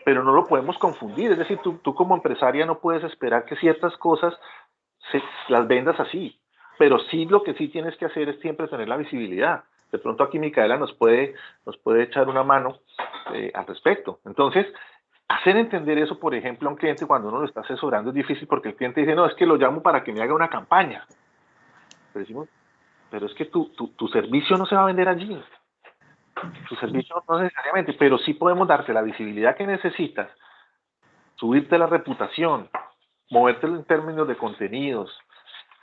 Pero no lo podemos confundir. Es decir, tú, tú como empresaria no puedes esperar que ciertas cosas se, las vendas así. Pero sí lo que sí tienes que hacer es siempre tener la visibilidad. De pronto aquí Micaela nos puede, nos puede echar una mano eh, al respecto. Entonces, Hacer entender eso, por ejemplo, a un cliente cuando uno lo está asesorando es difícil porque el cliente dice, no, es que lo llamo para que me haga una campaña. Pero decimos, pero es que tu, tu, servicio no se va a vender allí. Tu servicio no necesariamente, pero sí podemos darte la visibilidad que necesitas, subirte la reputación, moverte en términos de contenidos,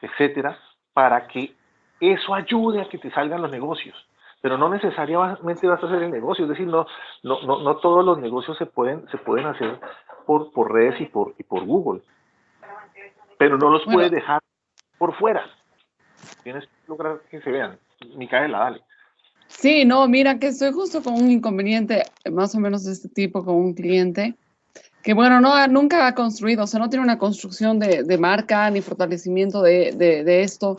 etcétera, para que eso ayude a que te salgan los negocios pero no necesariamente vas a hacer el negocio, es decir, no, no, no, todos los negocios se pueden, se pueden hacer por, por redes y por, y por Google, pero no los puedes dejar por fuera. Tienes que lograr que se vean. Micaela, dale. Sí, no, mira que estoy justo con un inconveniente más o menos de este tipo con un cliente que bueno, no, nunca ha construido, o sea, no tiene una construcción de, de marca ni fortalecimiento de, de, de esto.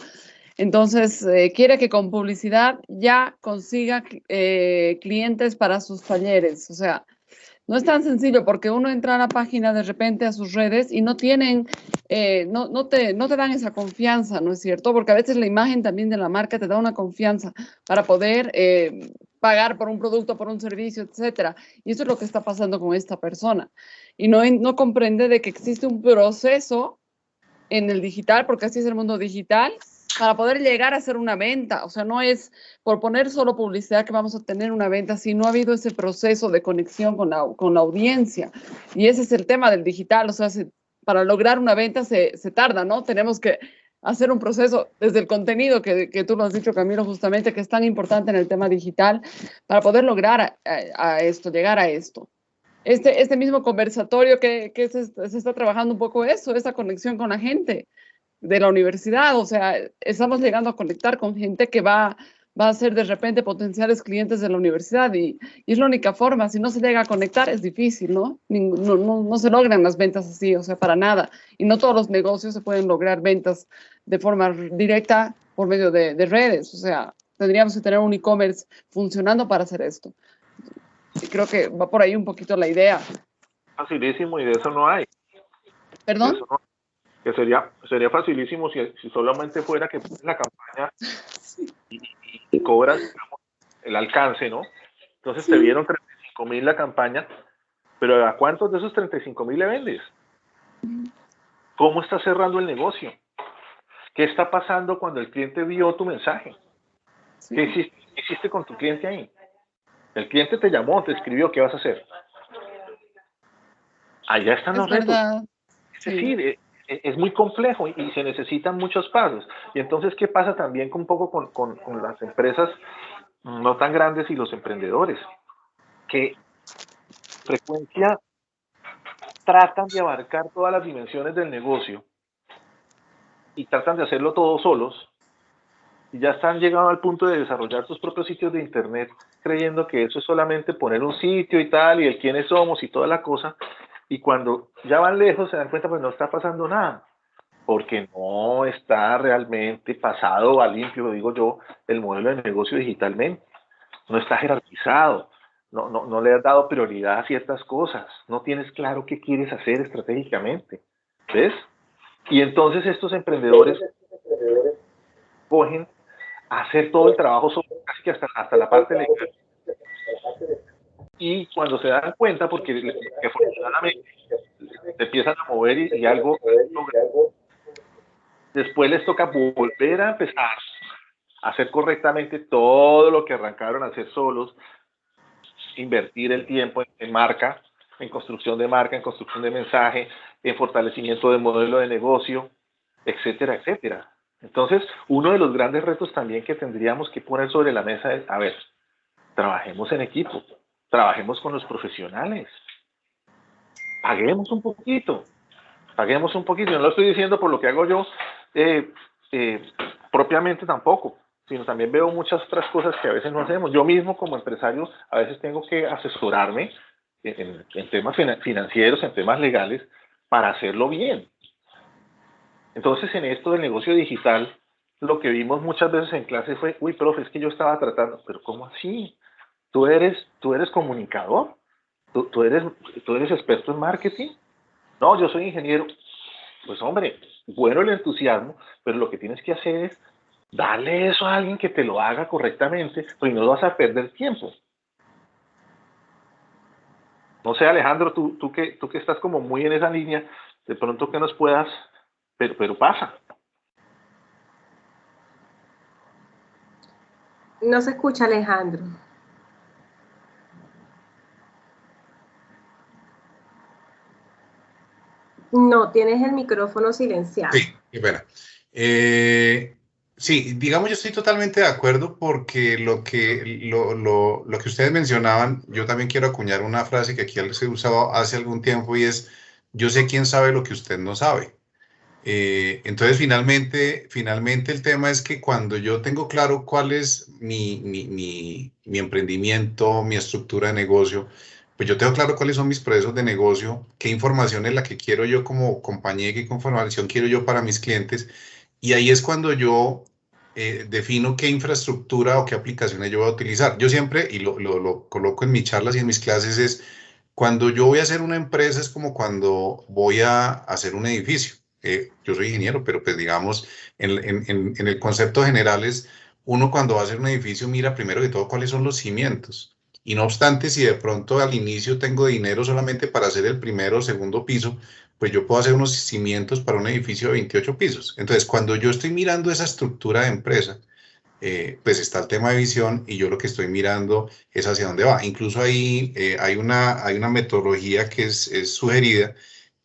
Entonces, eh, quiere que con publicidad ya consiga eh, clientes para sus talleres. O sea, no es tan sencillo porque uno entra a la página de repente a sus redes y no tienen, eh, no, te, dan esa confianza, ¿no es cierto? Porque a veces la imagen también de la marca te da una confianza para poder pagar por un producto, por un servicio, etcétera. Y eso es lo que está pasando con esta persona. Y no comprende de que existe un proceso en el digital, porque así es el mundo digital, para poder llegar a hacer una venta. O sea, no es por poner solo publicidad que vamos a tener una venta, si no ha habido ese proceso de conexión con la, con la audiencia. Y ese es el tema del digital. O sea, para lograr una venta se, se, tarda, ¿no? Tenemos que hacer un proceso desde el contenido que, que, tú lo has dicho, Camilo, justamente, que es tan importante en el tema digital, para poder lograr a, esto, llegar a esto. Este, este mismo conversatorio que, que se, se, está trabajando un poco eso, esa conexión con la gente de la universidad, o sea, estamos llegando a conectar con gente que va, va a ser de repente potenciales clientes de la universidad y, es la única forma, si no se llega a conectar es difícil, ¿no? No, ¿no? no, se logran las ventas así, o sea, para nada. Y no todos los negocios se pueden lograr ventas de forma directa por medio de, de redes, o sea, tendríamos que tener un e-commerce funcionando para hacer esto. Y creo que va por ahí un poquito la idea. Facilísimo y de eso no hay. ¿Perdón? Que sería, sería facilísimo si, si solamente fuera que pones la campaña y, cobras el alcance, ¿no? Entonces te dieron 35 mil la campaña, pero ¿a cuántos de esos 35 mil le vendes? ¿Cómo está cerrando el negocio? ¿Qué está pasando cuando el cliente vio tu mensaje? ¿Qué, hiciste, con tu cliente ahí? El cliente te llamó, te escribió, ¿qué vas a hacer? Allá están los retos. Es decir, eh, es muy complejo y, se necesitan muchos pasos. Y entonces, ¿qué pasa también un poco con, con, con, las empresas no tan grandes y los emprendedores? Que frecuencia tratan de abarcar todas las dimensiones del negocio y tratan de hacerlo todos solos y ya están llegando al punto de desarrollar sus propios sitios de internet creyendo que eso es solamente poner un sitio y tal y el quiénes somos y toda la cosa y cuando ya van lejos se dan cuenta pues no está pasando nada, porque no está realmente pasado a limpio, digo yo, el modelo de negocio digitalmente, no está jerarquizado, no, no, no le has dado prioridad a ciertas cosas, no tienes claro qué quieres hacer estratégicamente, ¿ves? Y entonces estos emprendedores cogen hacer todo el trabajo, casi que hasta, hasta la parte legal, y cuando se dan cuenta, porque afortunadamente se empiezan a mover y, algo, después les toca volver a empezar a hacer correctamente todo lo que arrancaron a hacer solos, invertir el tiempo en, marca, en construcción de marca, en construcción de mensaje, en fortalecimiento del modelo de negocio, etcétera, etcétera. Entonces, uno de los grandes retos también que tendríamos que poner sobre la mesa es, a ver, trabajemos en equipo, trabajemos con los profesionales, paguemos un poquito, paguemos un poquito. No lo estoy diciendo por lo que hago yo eh, eh, propiamente tampoco, sino también veo muchas otras cosas que a veces no hacemos. Yo mismo como empresario a veces tengo que asesorarme en, en temas financieros, en temas legales, para hacerlo bien. Entonces, en esto del negocio digital, lo que vimos muchas veces en clase fue, uy, profe, es que yo estaba tratando, pero ¿cómo así? Tú eres, tú eres comunicador, tú, eres, tú eres experto en marketing. No, yo soy ingeniero. Pues hombre, bueno el entusiasmo, pero lo que tienes que hacer es darle eso a alguien que te lo haga correctamente, pues no vas a perder tiempo. No sé, Alejandro, tú, tú, que, tú que estás como muy en esa línea, de pronto que nos puedas, pero, pero pasa. No se escucha, Alejandro. No, tienes el micrófono silenciado. Sí, espera. Eh, sí, digamos, yo estoy totalmente de acuerdo porque lo que, lo, lo, lo, que ustedes mencionaban, yo también quiero acuñar una frase que aquí se usaba hace algún tiempo y es, yo sé quién sabe lo que usted no sabe. Eh, entonces, finalmente, finalmente el tema es que cuando yo tengo claro cuál es mi, mi, mi emprendimiento, mi estructura de negocio, pues yo tengo claro cuáles son mis procesos de negocio, qué información es la que quiero yo como compañía, qué información quiero yo para mis clientes. Y ahí es cuando yo eh, defino qué infraestructura o qué aplicaciones yo voy a utilizar. Yo siempre, y lo, lo, lo, coloco en mis charlas y en mis clases, es cuando yo voy a hacer una empresa es como cuando voy a hacer un edificio. Eh, yo soy ingeniero, pero pues digamos, en, en, en el concepto general es, uno cuando va a hacer un edificio mira primero que todo cuáles son los cimientos y no obstante, si de pronto al inicio tengo dinero solamente para hacer el primero o segundo piso, pues yo puedo hacer unos cimientos para un edificio de 28 pisos. Entonces, cuando yo estoy mirando esa estructura de empresa, eh, pues está el tema de visión y yo lo que estoy mirando es hacia dónde va. Incluso ahí eh, hay, una, hay una metodología que es, sugerida,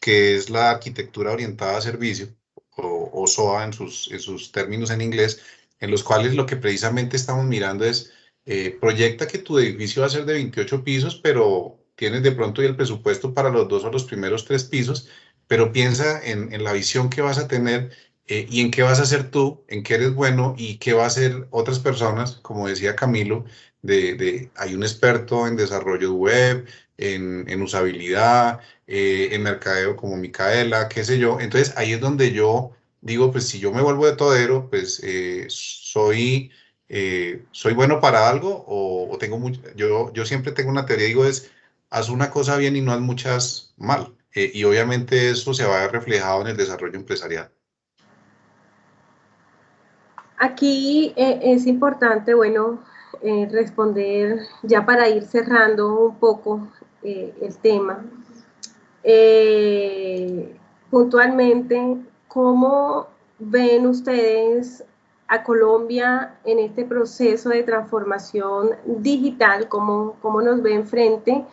que es la arquitectura orientada a servicio, o, o SOA en sus, en sus términos en inglés, en los cuales lo que precisamente estamos mirando es eh, proyecta que tu edificio va a ser de 28 pisos, pero tienes de pronto el presupuesto para los dos o los primeros tres pisos, pero piensa en, la visión que vas a tener eh, y en qué vas a hacer tú, en qué eres bueno y qué va a hacer otras personas, como decía Camilo, de, hay un experto en desarrollo web, en, usabilidad, eh, en mercadeo como Micaela, qué sé yo. Entonces ahí es donde yo digo, pues si yo me vuelvo de todero, pues soy eh, ¿soy bueno para algo o, tengo mucho? Yo, yo siempre tengo una teoría, digo, es, haz una cosa bien y no haz muchas mal. Eh, y obviamente eso se va a ver reflejado en el desarrollo empresarial. Aquí eh, es importante, bueno, responder ya para ir cerrando un poco el tema. puntualmente, ¿cómo ven ustedes a Colombia en este proceso de transformación digital, cómo, cómo nos ven frente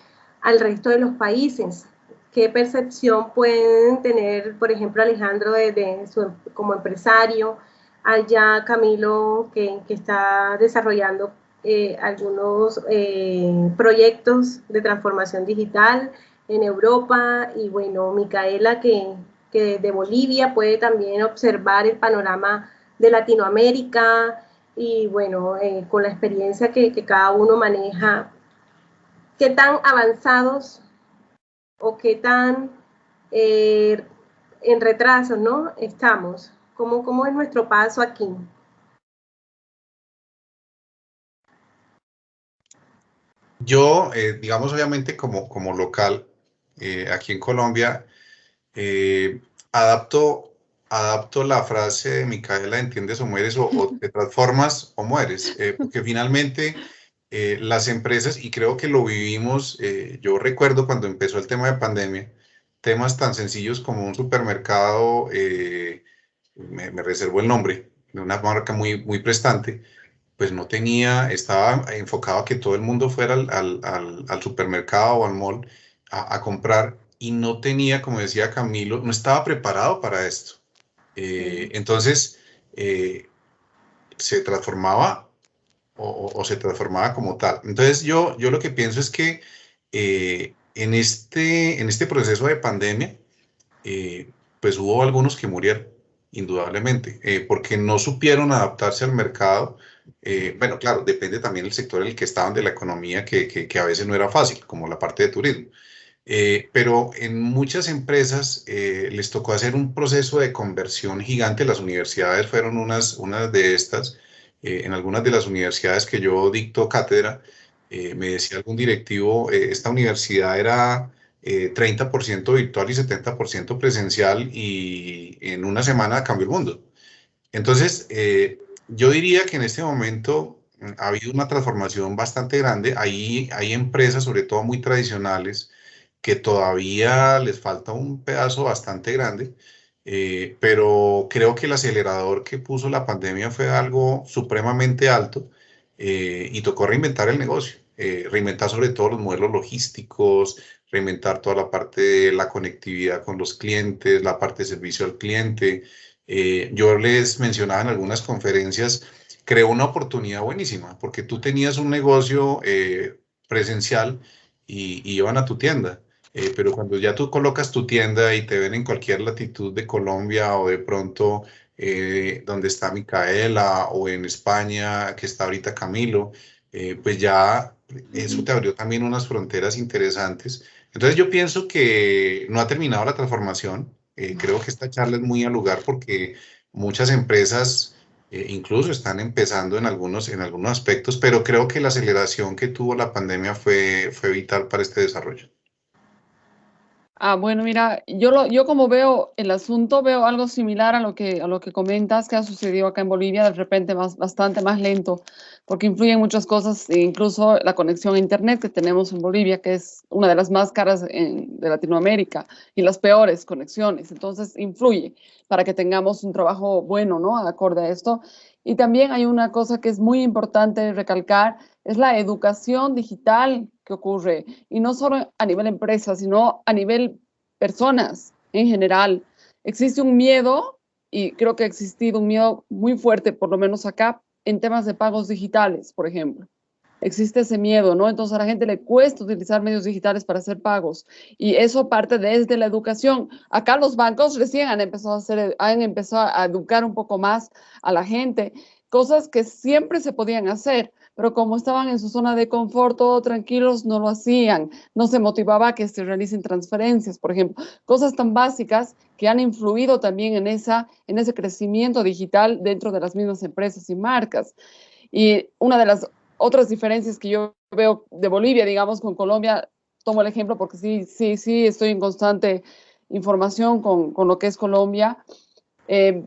al resto de los países. ¿Qué percepción pueden tener, por ejemplo, Alejandro de, su, como empresario, allá Camilo que, que está desarrollando eh, algunos eh, proyectos de transformación digital en Europa y bueno, Micaela que, que de Bolivia puede también observar el panorama de Latinoamérica y bueno, eh, con la experiencia que, cada uno maneja, qué tan avanzados o qué tan eh, en retraso ¿no? estamos, ¿Cómo, cómo es nuestro paso aquí. Yo, eh, digamos, obviamente como, como local, aquí en Colombia, adapto adapto la frase de Micaela, entiendes o mueres, o, te transformas o mueres, eh, porque finalmente eh, las empresas, y creo que lo vivimos, eh, yo recuerdo cuando empezó el tema de pandemia, temas tan sencillos como un supermercado, eh, me, me, reservo el nombre, de una marca muy, muy prestante, pues no tenía, estaba enfocado a que todo el mundo fuera al, al, al supermercado o al mall a, a, comprar y no tenía, como decía Camilo, no estaba preparado para esto. Entonces, se transformaba o, se transformaba como tal. Entonces yo, yo lo que pienso es que eh, en, este, en este proceso de pandemia, eh, pues hubo algunos que murieron, indudablemente, eh, porque no supieron adaptarse al mercado. bueno, claro, depende también del sector en el que estaban de la economía, que, que, que a veces no era fácil, como la parte de turismo. Pero en muchas empresas les tocó hacer un proceso de conversión gigante. Las universidades fueron unas, unas de estas eh, en algunas de las universidades que yo dicto cátedra, eh, me decía algún directivo, eh, esta universidad era 30% virtual y 70% presencial y en una semana cambió el mundo. Entonces, yo diría que en este momento mm, ha habido una transformación bastante grande. Ahí hay empresas, sobre todo muy tradicionales, que todavía les falta un pedazo bastante grande, eh, pero creo que el acelerador que puso la pandemia fue algo supremamente alto eh, y tocó reinventar el negocio, eh, reinventar sobre todo los modelos logísticos, reinventar toda la parte de la conectividad con los clientes, la parte de servicio al cliente. yo les mencionaba en algunas conferencias, creó una oportunidad buenísima, porque tú tenías un negocio presencial y, y iban a tu tienda eh, pero cuando ya tú colocas tu tienda y te ven en cualquier latitud de Colombia o de pronto eh, donde está Micaela o en España, que está ahorita Camilo, eh, pues ya eso te abrió también unas fronteras interesantes. Entonces yo pienso que no ha terminado la transformación. creo que esta charla es muy al lugar porque muchas empresas incluso están empezando en algunos, en algunos aspectos, pero creo que la aceleración que tuvo la pandemia fue, fue vital para este desarrollo. Ah, bueno, mira, yo, como veo el asunto, veo algo similar a lo, que, a lo que comentas que ha sucedido acá en Bolivia, de repente más, bastante más lento, porque influyen muchas cosas, e incluso la conexión a Internet que tenemos en Bolivia, que es una de las más caras de Latinoamérica y las peores conexiones. Entonces, influye para que tengamos un trabajo bueno, ¿no? Acorde a esto. Y también hay una cosa que es muy importante recalcar, es la educación digital que ocurre, y no solo a nivel empresa, sino a nivel personas en general. Existe un miedo, y creo que ha existido un miedo muy fuerte, por lo menos acá, en temas de pagos digitales, por ejemplo. Existe ese miedo, ¿no? Entonces a la gente le cuesta utilizar medios digitales para hacer pagos y eso parte desde la educación. Acá los bancos recién han empezado a hacer, han empezado a educar un poco más a la gente, cosas que siempre se podían hacer, pero como estaban en su zona de confort, todo tranquilos, no lo hacían. No se motivaba a que se realicen transferencias, por ejemplo. Cosas tan básicas que han influido también en, esa, en ese crecimiento digital dentro de las mismas empresas y marcas. Y una de las otras diferencias que yo veo de Bolivia, digamos, con Colombia, tomo el ejemplo porque sí, sí, sí, estoy en constante información con, con lo que es Colombia. Eh,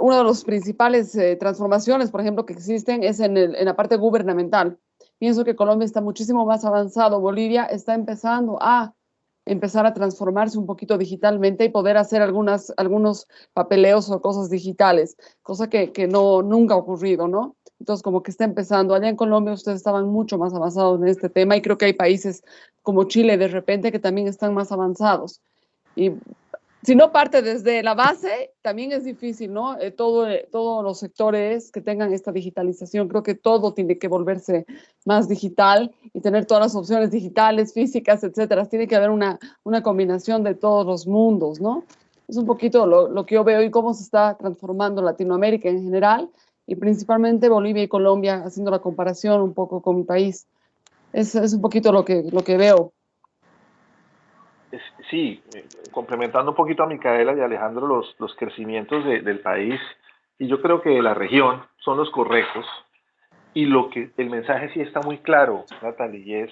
una de las principales eh, transformaciones, por ejemplo, que existen es en, en, la parte gubernamental. Pienso que Colombia está muchísimo más avanzado. Bolivia está empezando a empezar a transformarse un poquito digitalmente y poder hacer algunas, algunos papeleos o cosas digitales, cosa que, que no, nunca ha ocurrido, ¿no? Entonces, como que está empezando. Allá en Colombia ustedes estaban mucho más avanzados en este tema y creo que hay países como Chile de repente que también están más avanzados. Y si no parte desde la base, también es difícil, ¿no? Eh, eh, todos los sectores que tengan esta digitalización, creo que todo tiene que volverse más digital y tener todas las opciones digitales, físicas, etcétera. Tiene que haber una, combinación de todos los mundos, ¿no? Es un poquito lo, que yo veo y cómo se está transformando Latinoamérica en general y principalmente Bolivia y Colombia, haciendo la comparación un poco con mi país. Es, es un poquito lo que, lo que veo sí, eh, complementando un poquito a Micaela y Alejandro los, los crecimientos del país y yo creo que de la región son los correctos y lo que el mensaje sí está muy claro, Natalie, y es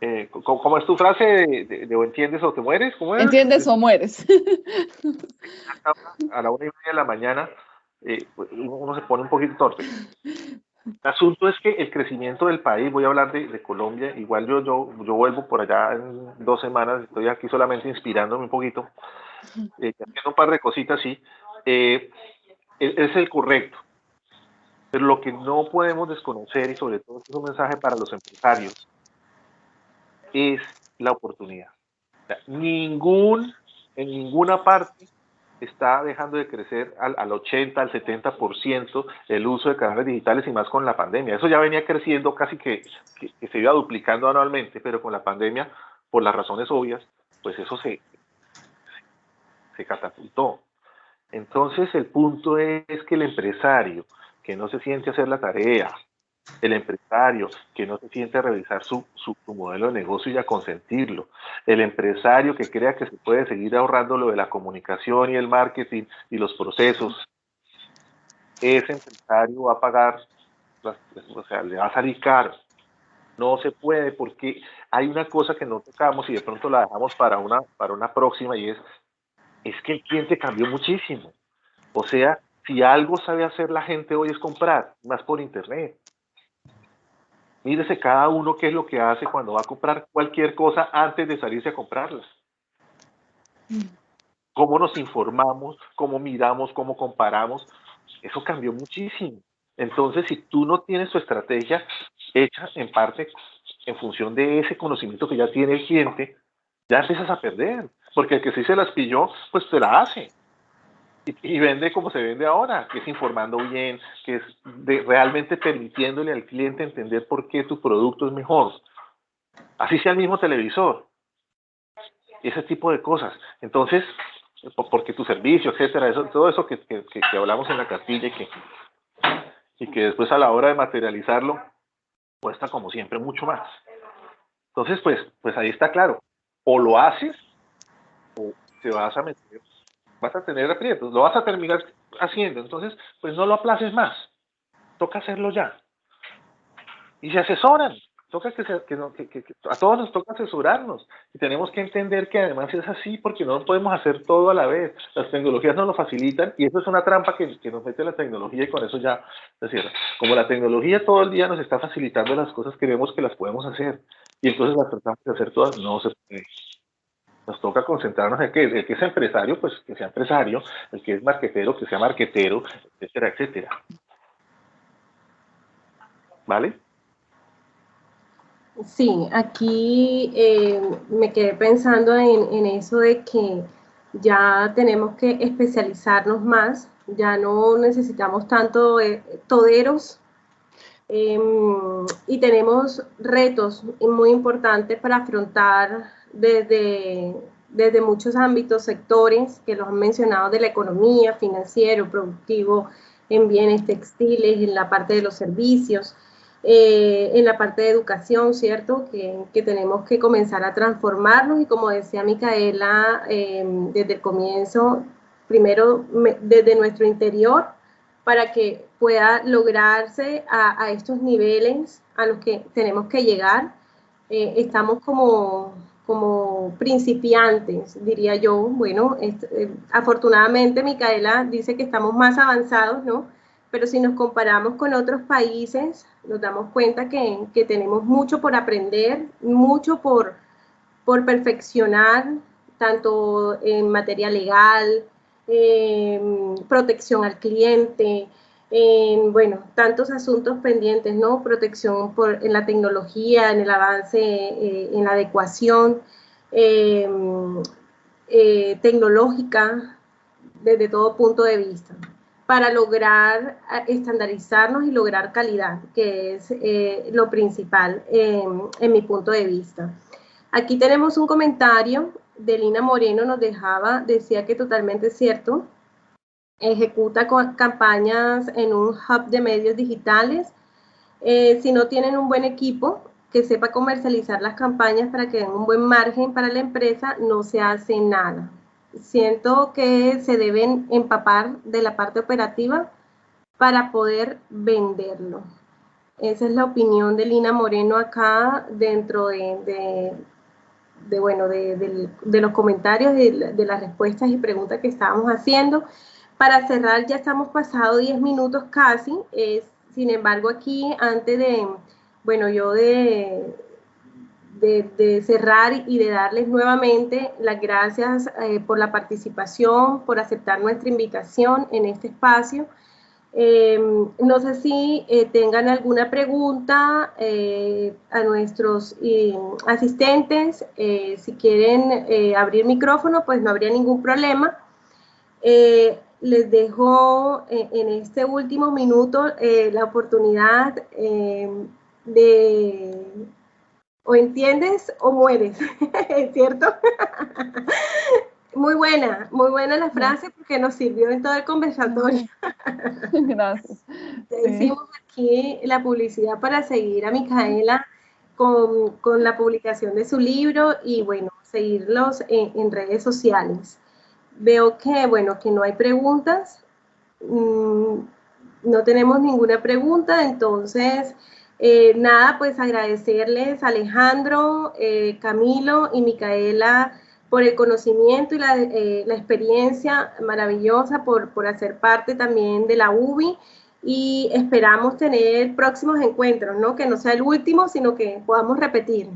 eh, ¿cómo, es tu frase de, o entiendes o te mueres? ¿Cómo es? Entiendes o mueres. *laughs* A la una y media de la mañana eh, uno se pone un poquito torpe. El asunto es que el crecimiento del país, voy a hablar de, Colombia, igual yo, yo, yo vuelvo por allá en dos semanas, estoy aquí solamente inspirándome un poquito, eh, haciendo un par de cositas, sí, eh, es el correcto. Pero lo que no podemos desconocer, y sobre todo es un mensaje para los empresarios, es la oportunidad. ningún, en ninguna parte está dejando de crecer al, al 80, al 70% el uso de canales digitales y más con la pandemia. Eso ya venía creciendo casi que, que, se iba duplicando anualmente, pero con la pandemia, por las razones obvias, pues eso se, se catapultó. Entonces el punto es que el empresario que no se siente hacer la tarea, el empresario que no se siente a revisar su, su, modelo de negocio y a consentirlo, el empresario que crea que se puede seguir ahorrando lo de la comunicación y el marketing y los procesos, ese empresario va a pagar, o sea, le va a salir caro. No se puede porque hay una cosa que no tocamos y de pronto la dejamos para una, para una próxima y es, es que el cliente cambió muchísimo. O sea, si algo sabe hacer la gente hoy es comprar, más por internet. Mírese cada uno qué es lo que hace cuando va a comprar cualquier cosa antes de salirse a comprarla. Cómo nos informamos, cómo miramos, cómo comparamos. Eso cambió muchísimo. Entonces, si tú no tienes tu estrategia hecha en parte en función de ese conocimiento que ya tiene el cliente, ya empiezas a perder. Porque el que sí se las pilló, pues te la hace y, vende como se vende ahora, que es informando bien, que es realmente permitiéndole al cliente entender por qué tu producto es mejor. Así sea el mismo televisor. Ese tipo de cosas. Entonces, porque tu servicio, etcétera, eso, todo eso que, que, que, hablamos en la cartilla y que, y que después a la hora de materializarlo cuesta como siempre mucho más. Entonces, pues, pues ahí está claro. O lo haces o te vas a meter vas a tener aprietos, lo vas a terminar haciendo, entonces pues no lo aplaces más, toca hacerlo ya. Y se asesoran, toca que, a todos nos toca asesorarnos y tenemos que entender que además es así porque no podemos hacer todo a la vez, las tecnologías nos lo facilitan y eso es una trampa que, nos mete la tecnología y con eso ya se cierra. Como la tecnología todo el día nos está facilitando las cosas que vemos que las podemos hacer y entonces las tratamos de hacer todas, no se puede nos toca concentrarnos en que el que es empresario, pues que sea empresario, el que es marquetero, que sea marquetero, etcétera, etcétera. ¿Vale? Sí, aquí eh, me quedé pensando en, eso de que ya tenemos que especializarnos más, ya no necesitamos tanto eh, toderos em, y tenemos retos muy importantes para afrontar desde, desde muchos ámbitos, sectores que los han mencionado de la economía, financiero, productivo, en bienes textiles, en la parte de los servicios, eh, en la parte de educación, ¿cierto? Que, que, tenemos que comenzar a transformarnos y como decía Micaela eh, desde el comienzo, primero desde nuestro interior para que pueda lograrse a, a, estos niveles a los que tenemos que llegar. Eh, estamos como como principiantes, diría yo. Bueno, eh, afortunadamente Micaela dice que estamos más avanzados, ¿no? Pero si nos comparamos con otros países, nos damos cuenta que, que tenemos mucho por aprender, mucho por, por perfeccionar, tanto en materia legal, protección al cliente, en, bueno, tantos asuntos pendientes, ¿no? Protección por, en la tecnología, en el avance, eh, en la adecuación em, eh, tecnológica desde todo punto de vista, para lograr estandarizarnos y lograr calidad, que es eh, lo principal en mi punto de vista. Aquí tenemos un comentario de Lina Moreno, nos dejaba, decía que totalmente cierto, ejecuta campañas en un hub de medios digitales. Eh, si no tienen un buen equipo que sepa comercializar las campañas para que den un buen margen para la empresa, no se hace nada. Siento que se deben empapar de la parte operativa para poder venderlo. Esa es la opinión de Lina Moreno acá dentro de, bueno, de, los comentarios, de, las respuestas y preguntas que estábamos haciendo para cerrar, ya estamos pasado 10 minutos casi, es Sin embargo, aquí, antes de, bueno, yo de, de, cerrar y de darles nuevamente las gracias eh, por la participación, por aceptar nuestra invitación en este espacio. Em, no sé si eh, tengan alguna pregunta eh, a nuestros asistentes. si quieren abrir micrófono, pues no habría ningún problema. Les dejo en este último minuto la oportunidad de o entiendes o mueres, *laughs* ¿cierto? Muy buena, muy buena la frase porque nos sirvió en todo el conversatorio. *laughs* Gracias. Hicimos aquí la publicidad para seguir a Micaela con, con, la publicación de su libro y bueno, seguirlos en, en, redes sociales. Veo que, bueno, que no hay preguntas. Mm, no tenemos ninguna pregunta, entonces eh, nada, pues agradecerles Alejandro, eh, Camilo y Micaela por el conocimiento y la, eh, experiencia maravillosa, por, por, hacer parte también de la UBI y esperamos tener próximos encuentros, ¿no? Que no sea el último, sino que podamos repetir.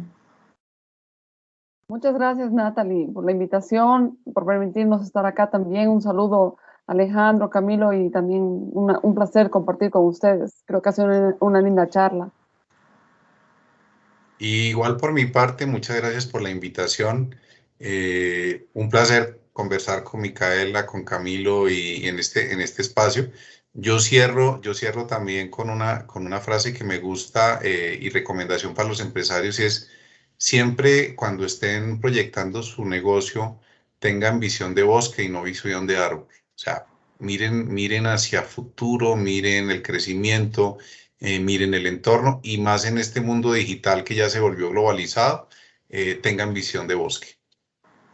Muchas gracias, Natalie, por la invitación, por permitirnos estar acá también. Un saludo Alejandro, Camilo, y también un placer compartir con ustedes. Creo que ha sido una, linda charla. igual por mi parte, muchas gracias por la invitación. Eh, un placer conversar con Micaela, con Camilo y en este, en este espacio. Yo cierro, yo cierro también con una, con una frase que me gusta eh, y recomendación para los empresarios y es siempre cuando estén proyectando su negocio, tengan visión de bosque y no visión de árbol. O sea, miren, miren hacia futuro, miren el crecimiento, eh, miren el entorno y más en este mundo digital que ya se volvió globalizado, eh, tengan visión de bosque.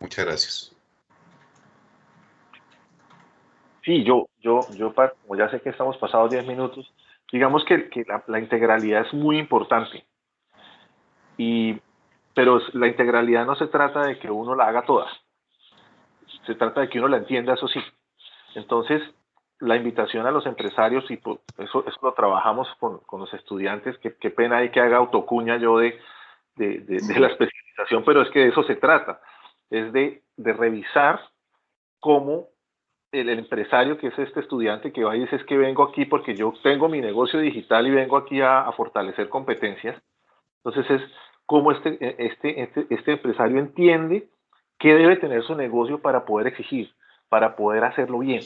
Muchas gracias. Sí, yo, yo, yo, como ya sé que estamos pasados 10 minutos, digamos que, la, la, integralidad es muy importante. Y, pero la integralidad no se trata de que uno la haga toda. Se trata de que uno la entienda, eso sí. Entonces, la invitación a los empresarios, y eso, eso lo trabajamos con, los estudiantes, qué, pena hay que haga autocuña yo de, la especialización, pero es que de eso se trata, es de, revisar cómo el, empresario que es este estudiante que va y dice es que vengo aquí porque yo tengo mi negocio digital y vengo aquí a, fortalecer competencias. Entonces es cómo este, este, este, este empresario entiende qué debe tener su negocio para poder exigir para poder hacerlo bien.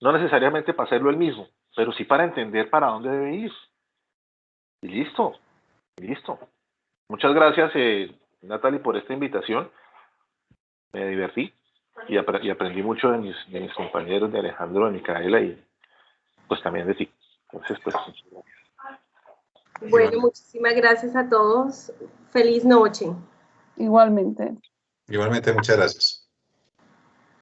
No necesariamente para hacerlo el mismo, pero sí para entender para dónde debe ir. Y listo, listo. Muchas gracias, eh, Natalie, por esta invitación. Me divertí y, aprendí mucho de mis, compañeros, de Alejandro, de Micaela y pues también de ti. Entonces, pues, Bueno, muchísimas gracias a todos. Feliz noche. Igualmente. Igualmente, muchas gracias.